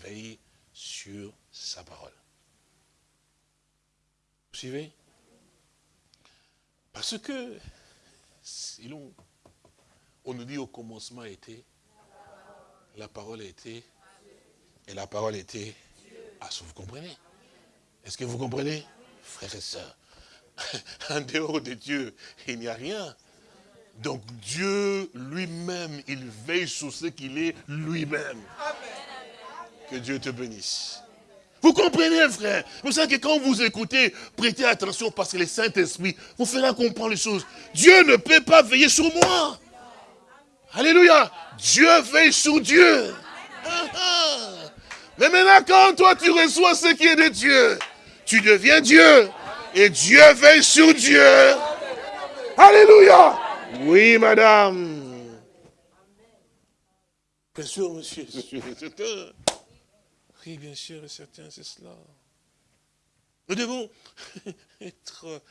veille sur sa parole. Vous suivez? Parce que, sinon, on nous dit au commencement était, la parole était et la parole était Ah, vous comprenez? Est-ce que vous comprenez Frères et sœurs, en dehors de Dieu, il n'y a rien. Donc Dieu lui-même, il veille sur ce qu'il est lui-même. Que Dieu te bénisse. Vous comprenez, frère? Vous savez que quand vous écoutez, prêtez attention parce que le Saint-Esprit vous fera comprendre les choses. Dieu ne peut pas veiller sur moi. Alléluia. Dieu veille sur Dieu. Mais maintenant, quand toi tu reçois ce qui est de Dieu, tu deviens Dieu. Et Dieu veille sur Dieu. Alléluia. Oui, madame. Bien sûr, monsieur, Oui, bien sûr et certain, c'est cela. Nous devons être...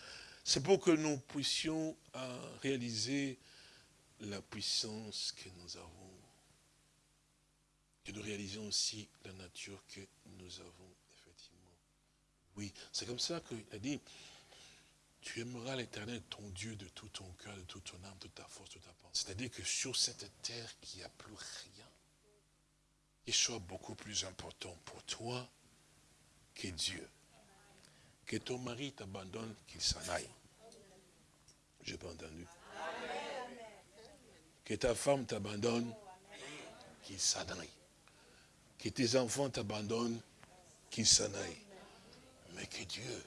C'est pour que nous puissions euh, réaliser la puissance que nous avons que nous réalisons aussi la nature que nous avons, effectivement. Oui, c'est comme ça qu'il a dit, tu aimeras l'éternel, ton Dieu, de tout ton cœur, de toute ton âme, de toute ta force, de toute ta pensée. C'est-à-dire que sur cette terre, il n'y a plus rien qui soit beaucoup plus important pour toi que Dieu. Que ton mari t'abandonne, qu'il s'en aille. Je n'ai pas entendu. Que ta femme t'abandonne, qu'il s'en aille. Que tes enfants t'abandonnent, qu'ils s'en aillent. Mais que Dieu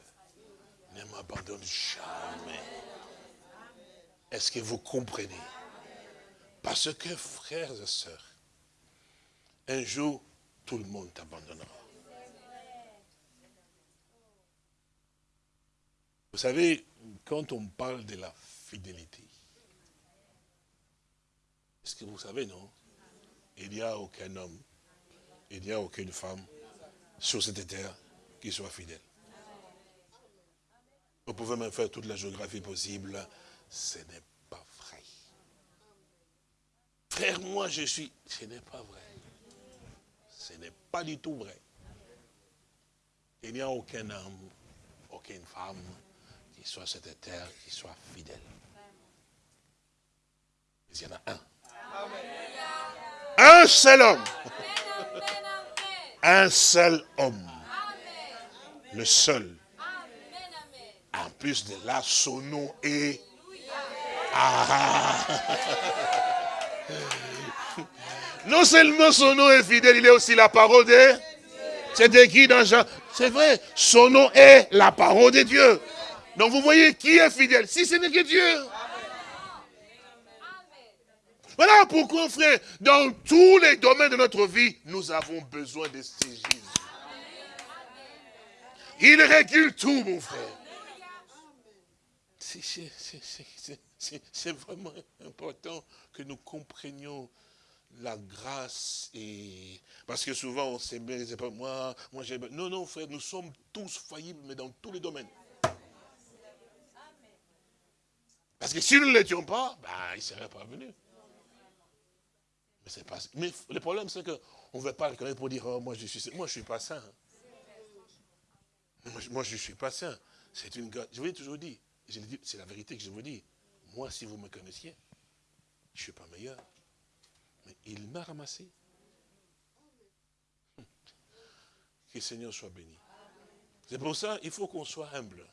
ne m'abandonne jamais. Est-ce que vous comprenez? Parce que, frères et sœurs, un jour, tout le monde t'abandonnera. Vous savez, quand on parle de la fidélité, est-ce que vous savez, non? Il n'y a aucun homme, il n'y a aucune femme sur cette terre qui soit fidèle. Vous pouvez même faire toute la géographie possible, ce n'est pas vrai. Frère, moi je suis, ce n'est pas vrai. Ce n'est pas du tout vrai. Il n'y a aucun homme, aucune femme qui soit sur cette terre, qui soit fidèle. il y en a un. Un seul homme. Un seul homme. Le seul. En plus de là, son nom est... Ah. Non seulement son nom est fidèle, il est aussi la parole de... C'est écrit dans Jean. C'est vrai, son nom est la parole de Dieu. Donc vous voyez qui est fidèle, si ce n'est que Dieu. Voilà pourquoi, frère, dans tous les domaines de notre vie, nous avons besoin de ces Jésus. Il régule tout, mon frère. C'est vraiment important que nous comprenions la grâce et parce que souvent on sait bien, c'est pas moi, moi j'ai non non frère, nous sommes tous faillibles mais dans tous les domaines. Parce que si nous ne l'étions pas, ben, il ne serait pas venu. Mais, le problème, c'est qu'on ne veut pas le connaître pour dire, oh, moi, je suis, moi, je suis pas saint. Moi, je ne suis pas saint. C'est une, je vous l'ai toujours dit, c'est la vérité que je vous dis. Moi, si vous me connaissiez, je ne suis pas meilleur. Mais il m'a ramassé. Que le Seigneur soit béni. C'est pour ça, il faut qu'on soit humble.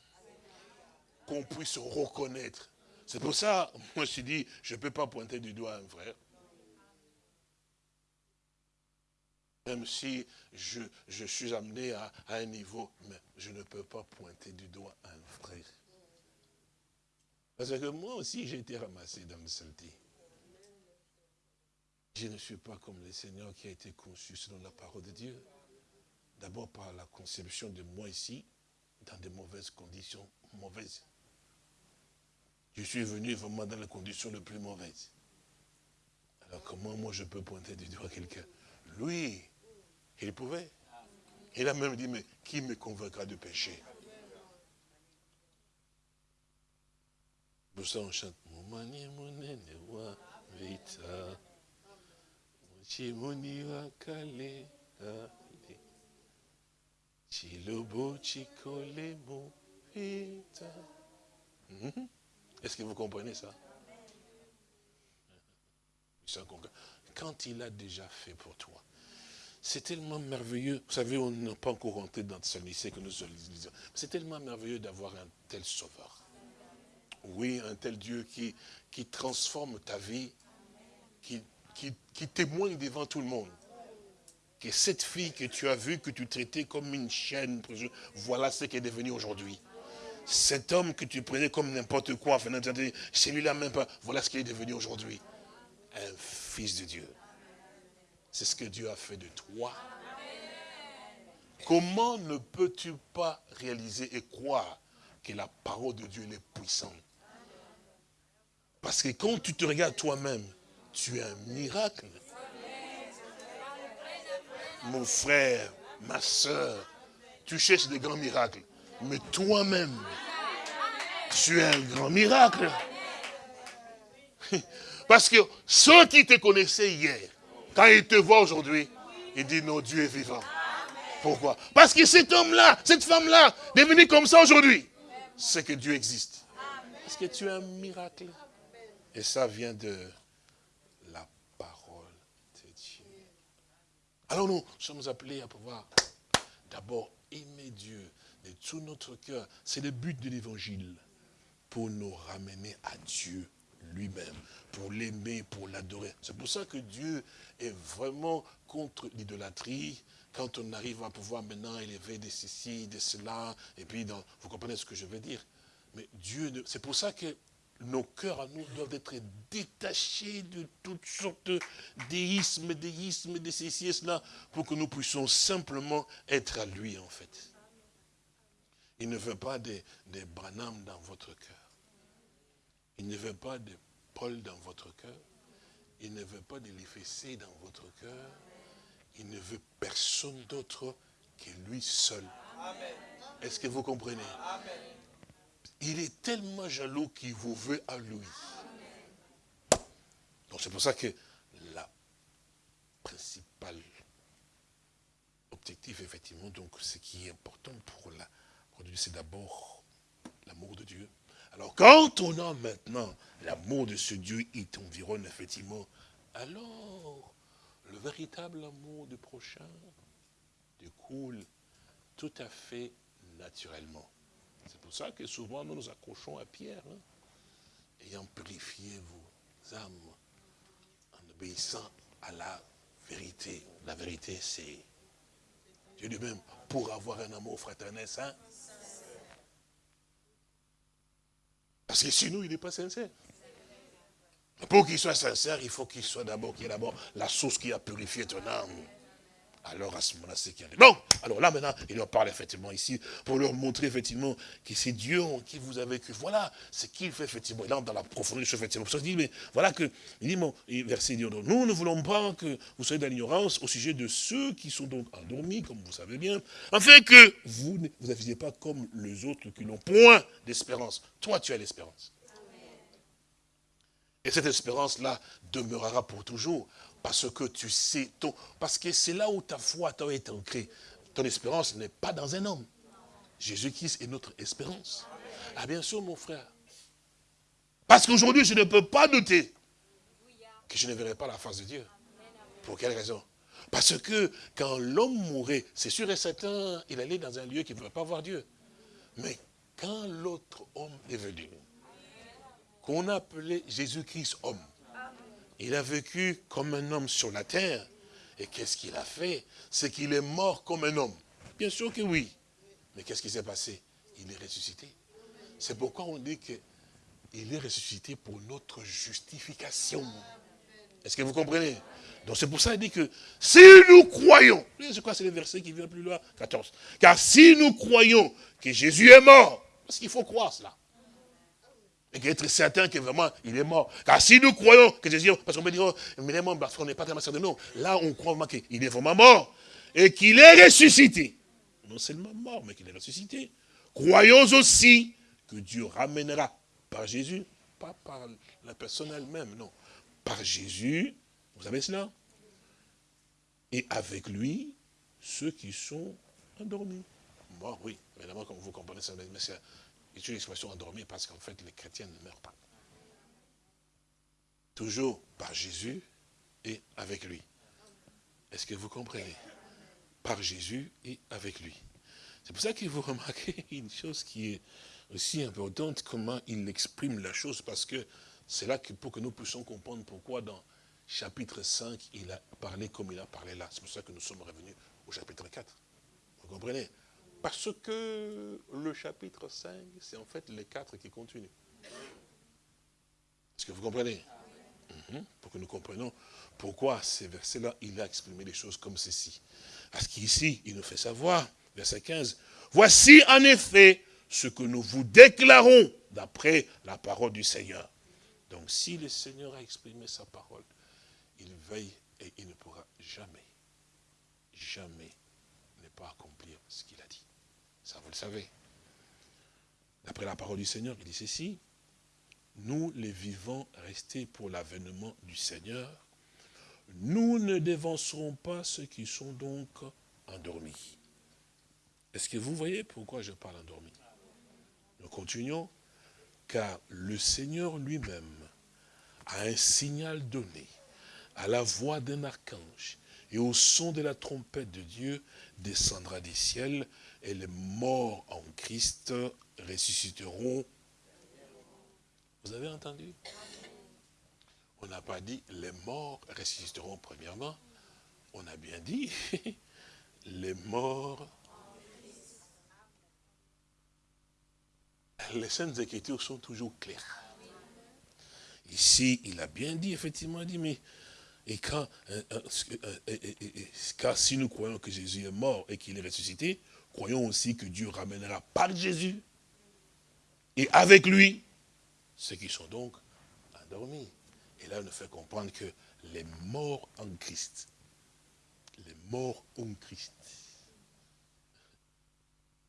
Qu'on puisse reconnaître c'est pour ça, moi je dit, je ne peux pas pointer du doigt un frère. Même si je, suis amené à, un niveau, mais je ne peux pas pointer du doigt un frère. Parce que moi aussi, j'ai été ramassé dans le saleté. Je ne suis pas comme le Seigneur qui a été conçu selon la parole de Dieu. D'abord par la conception de moi ici, dans de mauvaises conditions, mauvaises. Je suis venu vraiment dans les conditions les plus mauvaises. Alors comment moi je peux pointer du doigt quelqu'un? Lui, il pouvait. Il a même dit, mais qui me convaincra de pécher? Nous ça on chante. Est-ce que vous comprenez ça? Quand il a déjà fait pour toi, c'est tellement merveilleux. Vous savez, on n'a pas encore rentré dans ce lycée que nous sommes. C'est tellement merveilleux d'avoir un tel sauveur. Oui, un tel Dieu qui, transforme ta vie, qui, témoigne devant tout le monde. Que cette fille que tu as vue, que tu traitais comme une chienne, voilà ce qu'elle est devenue aujourd'hui. Cet homme que tu prenais comme n'importe quoi, celui-là même pas, voilà ce qu'il est devenu aujourd'hui. Un fils de Dieu. C'est ce que Dieu a fait de toi. Comment ne peux-tu pas réaliser et croire que la parole de Dieu est puissante? Parce que quand tu te regardes toi-même, tu es un miracle. Mon frère, ma soeur, tu cherches des grands miracles mais toi-même, tu es un grand miracle. Parce que ceux qui te connaissaient hier, quand ils te voient aujourd'hui, ils disent, non, Dieu est vivant. Pourquoi? Parce que cet homme-là, cette femme-là, devenu comme ça aujourd'hui, c'est que Dieu existe. Parce que tu es un miracle. Et ça vient de la parole de Dieu. Alors nous sommes appelés à pouvoir d'abord aimer Dieu, tout notre cœur. C'est le but de l'évangile, pour nous ramener à Dieu lui-même, pour l'aimer, pour l'adorer. C'est pour ça que Dieu est vraiment contre l'idolâtrie, quand on arrive à pouvoir maintenant élever de ceci, de cela, et puis dans, vous comprenez ce que je veux dire. Mais Dieu, c'est pour ça que nos cœurs à nous doivent être détachés de toutes sortes déismes, déismes, de ceci et cela, pour que nous puissions simplement être à lui en fait. Il ne veut pas des, des dans votre cœur. Il ne veut pas de Paul dans votre cœur. Il ne veut pas de l'effacé dans votre cœur. Il ne veut personne d'autre que lui seul. Est-ce que vous comprenez? Il est tellement jaloux qu'il vous veut à lui. Donc c'est pour ça que la principale objectif, effectivement, donc ce qui est important pour la c'est d'abord l'amour de Dieu. Alors quand on a maintenant l'amour de ce Dieu, il t'environne effectivement, alors le véritable amour du prochain découle tout à fait naturellement. C'est pour ça que souvent nous nous accrochons à Pierre, hein, ayant purifié vos âmes en obéissant à la vérité. La vérité, c'est Dieu lui-même, pour avoir un amour fraternel saint, Parce que sinon, il n'est pas sincère. Pour qu'il soit sincère, il faut qu'il soit d'abord, qu'il y ait d'abord la source qui a purifié ton âme. Alors à ce moment-là, c'est qu'il y a... Bon, alors là maintenant, il leur parle effectivement ici, pour leur montrer effectivement que c'est Dieu qui vous avez cru. Voilà ce qu'il fait effectivement. Il entre dans la profondeur du effectivement. Pour ça, il dit, mais voilà que, il dit, bon, verset dit, nous ne voulons pas que vous soyez dans l'ignorance au sujet de ceux qui sont donc endormis, comme vous savez bien, afin que vous ne vous affichiez pas comme les autres qui n'ont point d'espérance. Toi, tu as l'espérance. Et cette espérance-là demeurera pour toujours. Parce que tu sais, ton, parce que c'est là où ta foi t'a été ancrée. Ton espérance n'est pas dans un homme. Jésus-Christ est notre espérance. Ah bien sûr, mon frère. Parce qu'aujourd'hui, je ne peux pas douter que je ne verrai pas la face de Dieu. Pour quelle raison? Parce que quand l'homme mourait, c'est sûr et certain, il allait dans un lieu qui ne pouvait pas voir Dieu. Mais quand l'autre homme est venu, qu'on appelait Jésus-Christ homme, il a vécu comme un homme sur la terre. Et qu'est-ce qu'il a fait? C'est qu'il est mort comme un homme. Bien sûr que oui. Mais qu'est-ce qui s'est passé? Il est ressuscité. C'est pourquoi on dit qu'il est ressuscité pour notre justification. Est-ce que vous comprenez? Donc c'est pour ça qu'il dit que si nous croyons, c'est quoi? C'est le verset qui vient plus loin 14. Car si nous croyons que Jésus est mort, parce qu'il faut croire cela. Et être certain que vraiment, il est mort. Car si nous croyons que Jésus, parce qu'on peut dire, oh, mais mort parce qu'on n'est pas tellement certain nous. Là, on croit vraiment qu'il est vraiment mort. Et qu'il est ressuscité. Non seulement mort, mais qu'il est ressuscité. Croyons aussi que Dieu ramènera par Jésus, pas par la personne elle-même, non. Par Jésus, vous savez cela? Et avec lui, ceux qui sont endormis. Mort, oui, évidemment, comme vous comprenez ça, mais c'est une l'expression endormie parce qu'en fait, les chrétiens ne meurent pas. Toujours par Jésus et avec lui. Est-ce que vous comprenez? Par Jésus et avec lui. C'est pour ça que vous remarquez une chose qui est aussi importante, comment il exprime la chose, parce que c'est là que pour que nous puissions comprendre pourquoi dans chapitre 5, il a parlé comme il a parlé là. C'est pour ça que nous sommes revenus au chapitre 4. Vous comprenez? Parce que le chapitre 5, c'est en fait les quatre qui continuent. Est-ce que vous comprenez? Mhm. Pour que nous comprenions pourquoi ces versets-là, il a exprimé les choses comme ceci. Parce qu'ici, il nous fait savoir, verset 15, « Voici en effet ce que nous vous déclarons d'après la parole du Seigneur. » Donc si le Seigneur a exprimé sa parole, il veille et il ne pourra jamais, jamais ne pas accomplir ce. Ça, vous le savez. D'après la parole du Seigneur, il dit ceci. Nous, les vivants, restés pour l'avènement du Seigneur, nous ne dévancerons pas ceux qui sont donc endormis. Est-ce que vous voyez pourquoi je parle endormi? Nous continuons. Car le Seigneur lui-même a un signal donné à la voix d'un archange et au son de la trompette de Dieu descendra des ciels et les morts en Christ ressusciteront. Vous avez entendu? On n'a pas dit les morts ressusciteront premièrement. On a bien dit les morts. Les Saintes Écritures sont toujours claires. Ici, il a bien dit, effectivement, dit, mais et quand, euh, euh, euh, car si nous croyons que Jésus est mort et qu'il est ressuscité, croyons aussi que Dieu ramènera par Jésus et avec lui ceux qui sont donc endormis. Et là, il nous fait comprendre que les morts en Christ, les morts en Christ,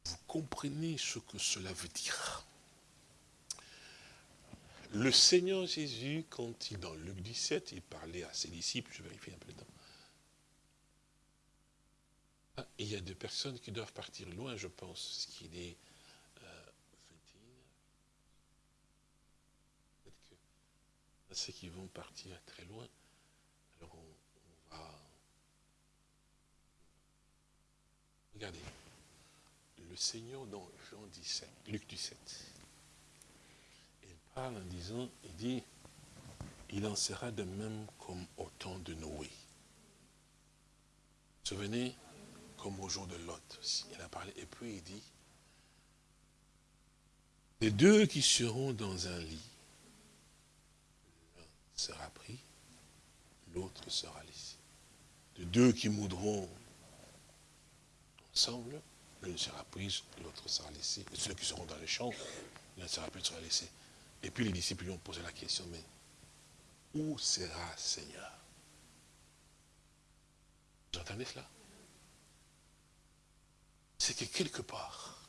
vous comprenez ce que cela veut dire. Le Seigneur Jésus, quand il, dans Luc 17, il parlait à ses disciples, je vérifie un peu le temps. Ah, il y a des personnes qui doivent partir loin, je pense, ce qu'il est euh, Peut-être que ceux qui vont partir très loin, alors on, va... Regardez, le Seigneur dans Jean 17, Luc 17, parle en disant, il dit, il en sera de même comme au temps de Noé. Souvenez, comme au jour de Lot. Il a parlé, et puis il dit, les deux qui seront dans un lit, l'un sera pris, l'autre sera laissé. Les deux qui moudront ensemble, l'un sera pris, l'autre sera laissé. Et ceux qui seront dans les champs, l'un sera pris, l'autre sera laissé. Et puis les disciples lui ont posé la question, mais où sera Seigneur? Vous entendez cela? C'est que quelque part,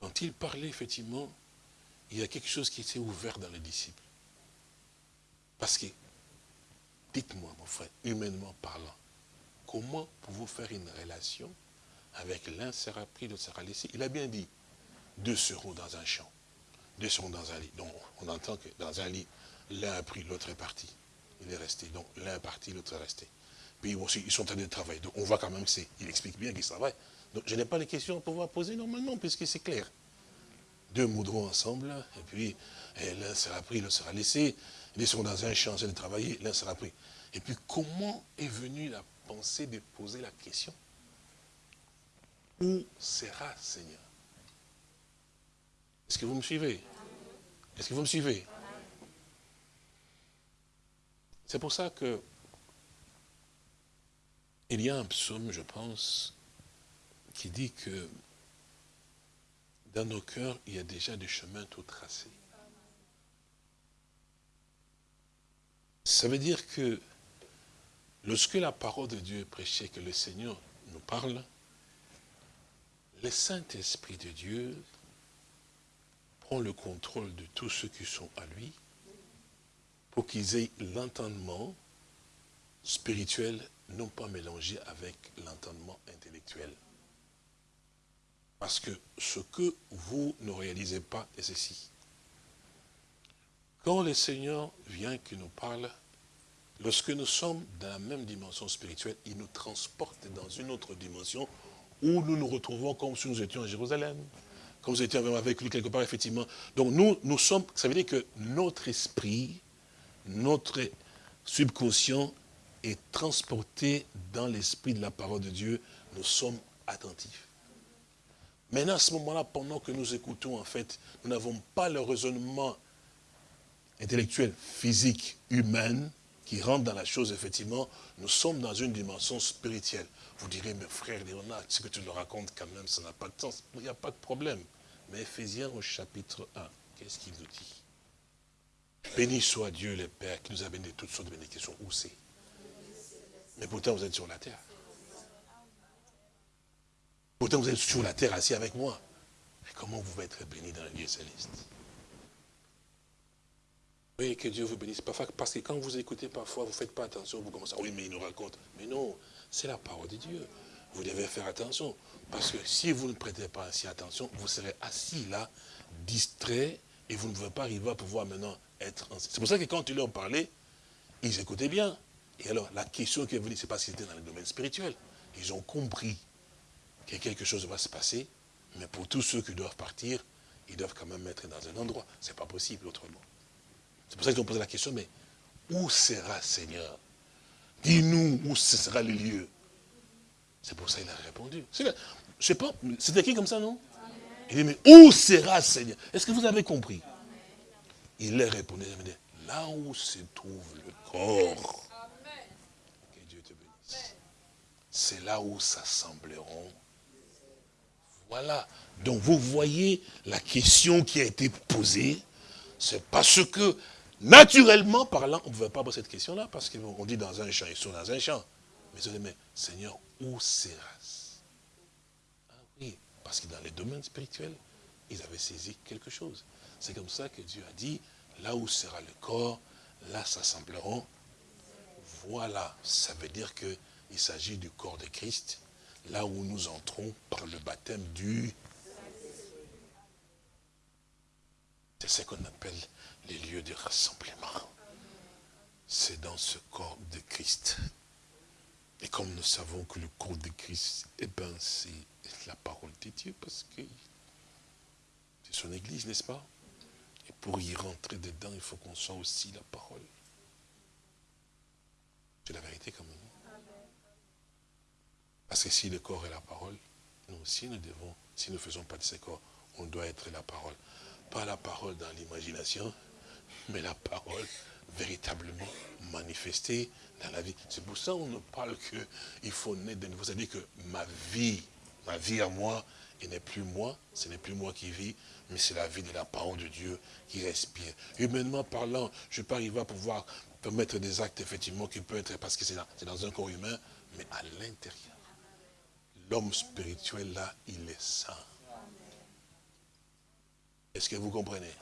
quand il parlait effectivement, il y a quelque chose qui était ouvert dans les disciples. Parce que, dites-moi mon frère, humainement parlant, comment pouvez-vous faire une relation avec l'un sera pris, l'autre sera laissé? Il a bien dit, deux seront dans un champ deux sont dans un lit. Donc on entend que dans un lit, l'un a pris, l'autre est parti. Il est resté. Donc l'un est parti, l'autre est resté. Puis ils sont en train de travailler. Donc on voit quand même qu'il explique bien qu'ils travaillent. Donc je n'ai pas les questions à pouvoir poser normalement, puisque c'est clair. Deux moudront ensemble, et puis l'un sera pris, l'autre sera laissé. Ils sont dans un champ, de travailler, l'un sera pris. Et puis comment est venue la pensée de poser la question? Où sera Seigneur? Est-ce que vous me suivez? Est-ce que vous me suivez? C'est pour ça que il y a un psaume, je pense, qui dit que dans nos cœurs, il y a déjà des chemins tout tracés. Ça veut dire que lorsque la parole de Dieu est prêchée, que le Seigneur nous parle, le Saint-Esprit de Dieu prend le contrôle de tous ceux qui sont à lui, pour qu'ils aient l'entendement spirituel non pas mélangé avec l'entendement intellectuel. Parce que ce que vous ne réalisez pas est ceci. Quand le Seigneur vient qui nous parle, lorsque nous sommes dans la même dimension spirituelle, il nous transporte dans une autre dimension où nous nous retrouvons comme si nous étions à Jérusalem comme vous étiez avec lui quelque part, effectivement. Donc nous, nous sommes, ça veut dire que notre esprit, notre subconscient est transporté dans l'esprit de la parole de Dieu. Nous sommes attentifs. Maintenant, à ce moment-là, pendant que nous écoutons, en fait, nous n'avons pas le raisonnement intellectuel, physique, humain, qui rentre dans la chose, effectivement, nous sommes dans une dimension spirituelle. Vous direz, mes frères Léonard, ce que tu nous racontes quand même, ça n'a pas de sens. Il n'y a pas de problème. Mais Ephésiens au chapitre 1, qu'est-ce qu'il nous dit? Béni soit Dieu le Père qui nous a béni de toutes sortes de bénédictions. Où c'est? Mais pourtant vous êtes sur la terre. Pourtant vous êtes sur la terre assis avec moi. Mais comment vous pouvez être béni dans le lieu céleste? Oui, que Dieu vous bénisse. Parce que quand vous écoutez parfois, vous ne faites pas attention, vous commencez, oui, mais il nous raconte. Mais non, c'est la parole de Dieu. Vous devez faire attention. Parce que si vous ne prêtez pas ainsi attention, vous serez assis là, distrait, et vous ne pouvez pas arriver à pouvoir maintenant être... C'est pour ça que quand ils leur parlaient, ils écoutaient bien. Et alors, la question qui est venue, c'est pas si c'était dans le domaine spirituel. Ils ont compris que quelque chose va se passer, mais pour tous ceux qui doivent partir, ils doivent quand même être dans un endroit. Ce n'est pas possible autrement. C'est pour ça qu'ils ont posé la question, mais où sera Seigneur? Dis-nous où ce sera le lieu. C'est pour ça qu'il a répondu. Je pas, c'est écrit comme ça, non? Il dit, mais où sera Seigneur? Est-ce que vous avez compris? Il leur répondait, là où se trouve le corps. Que Dieu te bénisse. C'est là où s'assembleront. Voilà. Donc vous voyez la question qui a été posée. C'est parce que, naturellement parlant, on ne pouvait pas poser cette question-là, parce qu'on dit dans un champ, ils sont dans un champ. Mais ils mais Seigneur, où sera-ce? Ah oui, parce que dans les domaines spirituels, ils avaient saisi quelque chose. C'est comme ça que Dieu a dit, là où sera le corps, là s'assembleront. Voilà, ça veut dire qu'il s'agit du corps de Christ, là où nous entrons par le baptême du... C'est ce qu'on appelle les lieux de rassemblement. C'est dans ce corps de Christ. Et comme nous savons que le corps de Christ, eh ben, c'est la parole de Dieu, parce que c'est son église, n'est-ce pas? Et pour y rentrer dedans, il faut qu'on soit aussi la parole. C'est la vérité quand même. Parce que si le corps est la parole, nous aussi nous devons, si nous faisons pas de ce corps, on doit être la parole. Pas la parole dans l'imagination, mais la parole véritablement manifestée dans la vie. C'est pour ça qu'on ne parle qu'il faut naître de nouveau. C'est-à-dire que ma vie, ma vie à moi, et n'est plus moi, ce n'est plus moi qui vis, mais c'est la vie de la parole de Dieu qui respire. Humainement parlant, je ne vais pas arriver à pouvoir permettre des actes, effectivement, qui peuvent être, parce que c'est dans un corps humain, mais à l'intérieur. L'homme spirituel, là, il est saint. Est-ce que vous comprenez?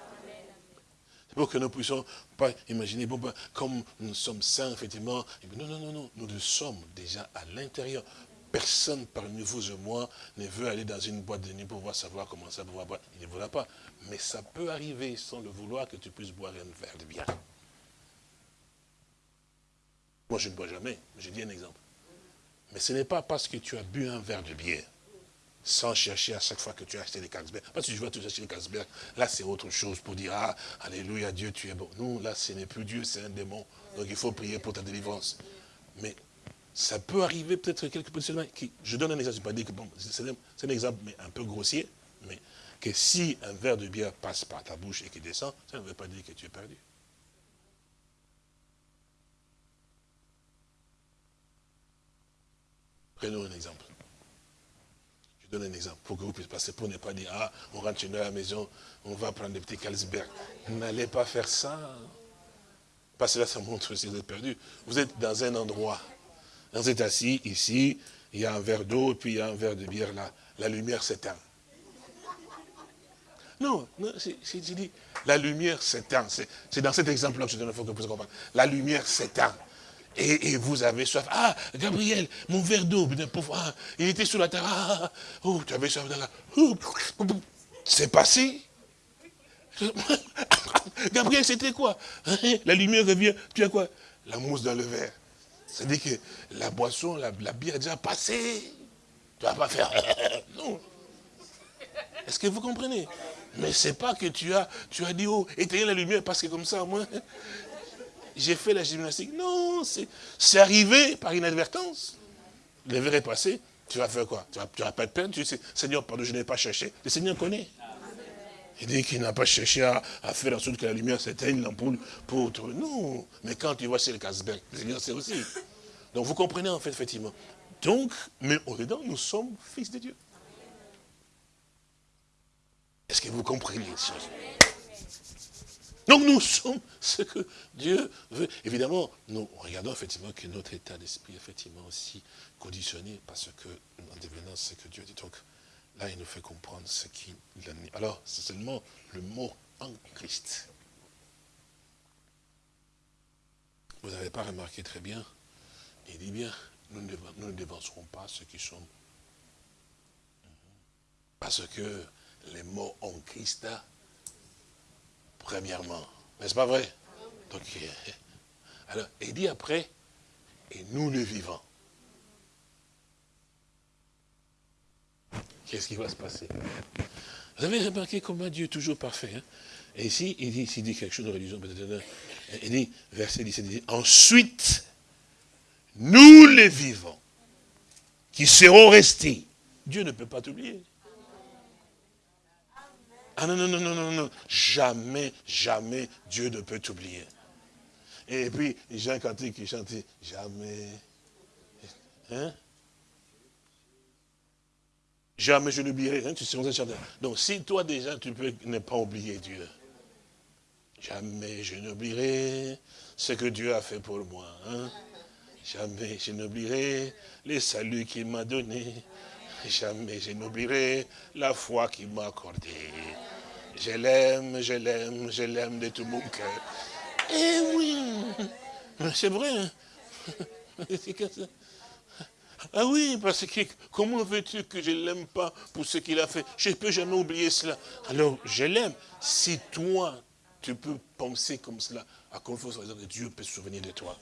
C'est pour que nous puissions pas imaginer, ben, comme nous sommes saints, effectivement. Non, non, non, non, nous le sommes déjà à l'intérieur. Personne parmi vous et moi ne veut aller dans une boîte de nuit pour pouvoir savoir comment ça pouvoir boire. Il ne voudra pas. Mais ça peut arriver sans le vouloir que tu puisses boire un verre de bière. Moi, je ne bois jamais. Je dis un exemple. Mais ce n'est pas parce que tu as bu un verre de bière, sans chercher à chaque fois que tu as acheté des Carlsberg. Parce que je vois tu acheter des Carlsberg, là c'est autre chose pour dire, ah, alléluia, Dieu, tu es bon. Non, là ce n'est plus Dieu, c'est un démon. Donc il faut prier pour ta délivrance. Mais ça peut arriver peut-être quelque chose. Je donne un exemple, je pas dire que bon, c'est un, exemple un peu grossier, mais que si un verre de bière passe par ta bouche et qu'il descend, ça ne veut pas dire que tu es perdu. Prenons un exemple. Je donne un exemple pour que vous puissiez passer, pour ne pas dire, ah, on rentre chez nous à la maison, on va prendre des petits Carlsberg. N'allez pas faire ça. Parce que là, ça montre si vous êtes perdu. Vous êtes dans un endroit. Vous êtes assis ici, il y a un verre d'eau, puis il y a un verre de bière là. La lumière s'éteint. Non, non j'ai dit, la lumière s'éteint. C'est dans cet exemple-là que je donne, il faut que vous compreniez. La lumière s'éteint. Et, vous avez soif. Ah, Gabriel, mon verre d'eau, il était sur la terre. Ah, ah, oh, tu avais soif C'est passé. Gabriel, c'était quoi? Hein, La lumière revient. Tu as quoi? La mousse dans le verre. C'est-à-dire que la boisson, la, bière est déjà passée. Tu ne vas pas faire. non. Est-ce que vous comprenez? Mais c'est pas que tu as, tu as dit, oh, éteignez la lumière parce que comme ça, moi, j'ai fait la gymnastique. Non, c'est arrivé par inadvertance. Le verre est passé, tu vas faire quoi? Tu n'as pas de peine, tu dis, Seigneur, pardon, je n'ai pas cherché. Le Seigneur connaît. Il dit qu'il n'a pas cherché à, faire en sorte que la lumière s'éteigne, l'ampoule, pour trouver. Non, mais quand tu vois c'est le Casberg, le Seigneur sait aussi. Donc vous comprenez en fait, effectivement. Donc, mais au-dedans, nous sommes fils de Dieu. Est-ce que vous comprenez les choses? Donc nous sommes ce que Dieu veut. Évidemment, nous regardons effectivement que notre état d'esprit est effectivement aussi conditionné parce que, en devenant ce que Dieu dit. Donc là, il nous fait comprendre ce qu'il a Alors, c'est seulement le mot en Christ. Vous n'avez pas remarqué très bien? Il dit bien, nous ne dévancerons pas ceux qui sont. Parce que les mots en Christ premièrement. N'est-ce pas vrai Donc, alors, il dit après, et nous le vivons. Qu'est-ce qui va se passer? Vous avez remarqué comment Dieu est toujours parfait. Hein? Et ici, il dit, il dit quelque chose de religion, peut-être. Il dit, verset 17, il dit, ensuite, nous les vivants, qui seront restés, Dieu ne peut pas t'oublier. Ah non, non, non, non, non, non, jamais, jamais Dieu ne peut t'oublier. Et puis, Jean Cantique qui chantait, jamais, hein? Jamais je n'oublierai, tu sais, Donc, si toi déjà, tu peux ne pas oublier Dieu, jamais je n'oublierai ce que Dieu a fait pour moi. Hein? Jamais je n'oublierai les saluts qu'il m'a donnés. Jamais je n'oublierai la foi qu'il m'a accordée. Je l'aime, je l'aime, je l'aime de tout mon cœur. Eh oui, c'est vrai. Hein. Ah oui, parce que comment veux-tu que je ne l'aime pas pour ce qu'il a fait? Je ne peux jamais oublier cela. Alors, je l'aime. Si toi, tu peux penser comme cela, à confiance que Dieu peut se souvenir de toi?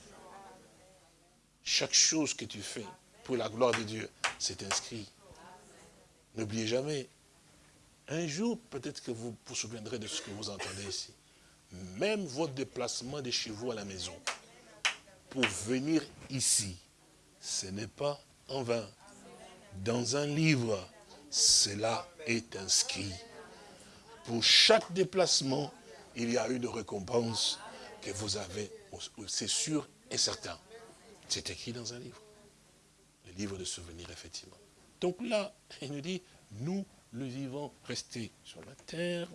Chaque chose que tu fais pour la gloire de Dieu, c'est inscrit. N'oubliez jamais. Un jour, peut-être que vous vous souviendrez de ce que vous entendez ici. Même votre déplacement de chez vous à la maison, pour venir ici, ce n'est pas en vain. Dans un livre, cela est inscrit. Pour chaque déplacement, il y a une récompense que vous avez, c'est sûr et certain. C'est écrit dans un livre. Le livre de souvenirs, effectivement. Donc là, il nous dit, nous, le vivants, restés sur la terre.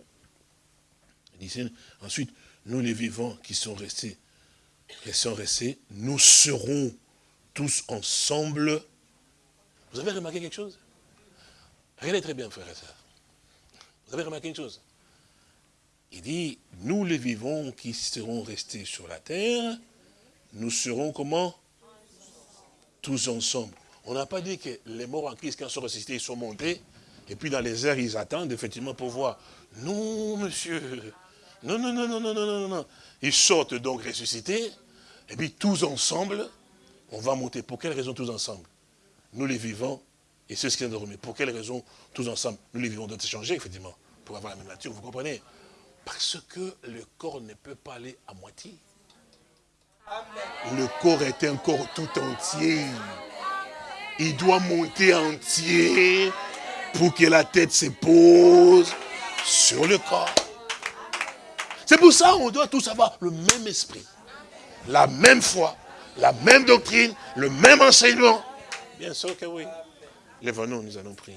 Il ensuite, nous les vivants qui sont restés, qui sont restés, nous serons tous ensemble. Vous avez remarqué quelque chose? Regardez très bien, frère et sœurs. Vous avez remarqué une chose? Il dit, nous les vivants qui serons restés sur la terre, nous serons comment? Tous ensemble. On n'a pas dit que les morts en Christ, quand ils sont ressuscités, ils sont montés, et puis dans les airs, ils attendent effectivement pour voir. Non, monsieur. Non, non, non, non, non, non, non, non. Ils sortent donc ressuscités, et puis tous ensemble, on va monter. Pour quelle raison tous ensemble? Nous les vivons, et ceux qui sont dormis. Pour quelle raison tous ensemble Nous les vivons doivent changer, effectivement, pour avoir la même nature, vous comprenez? Parce que le corps ne peut pas aller à moitié. Le corps est un corps tout entier. Il doit monter entier pour que la tête se pose sur le corps. C'est pour ça qu'on doit tous avoir le même esprit, la même foi, la même doctrine, le même enseignement. Bien sûr que oui. Lève-nous, nous allons prier.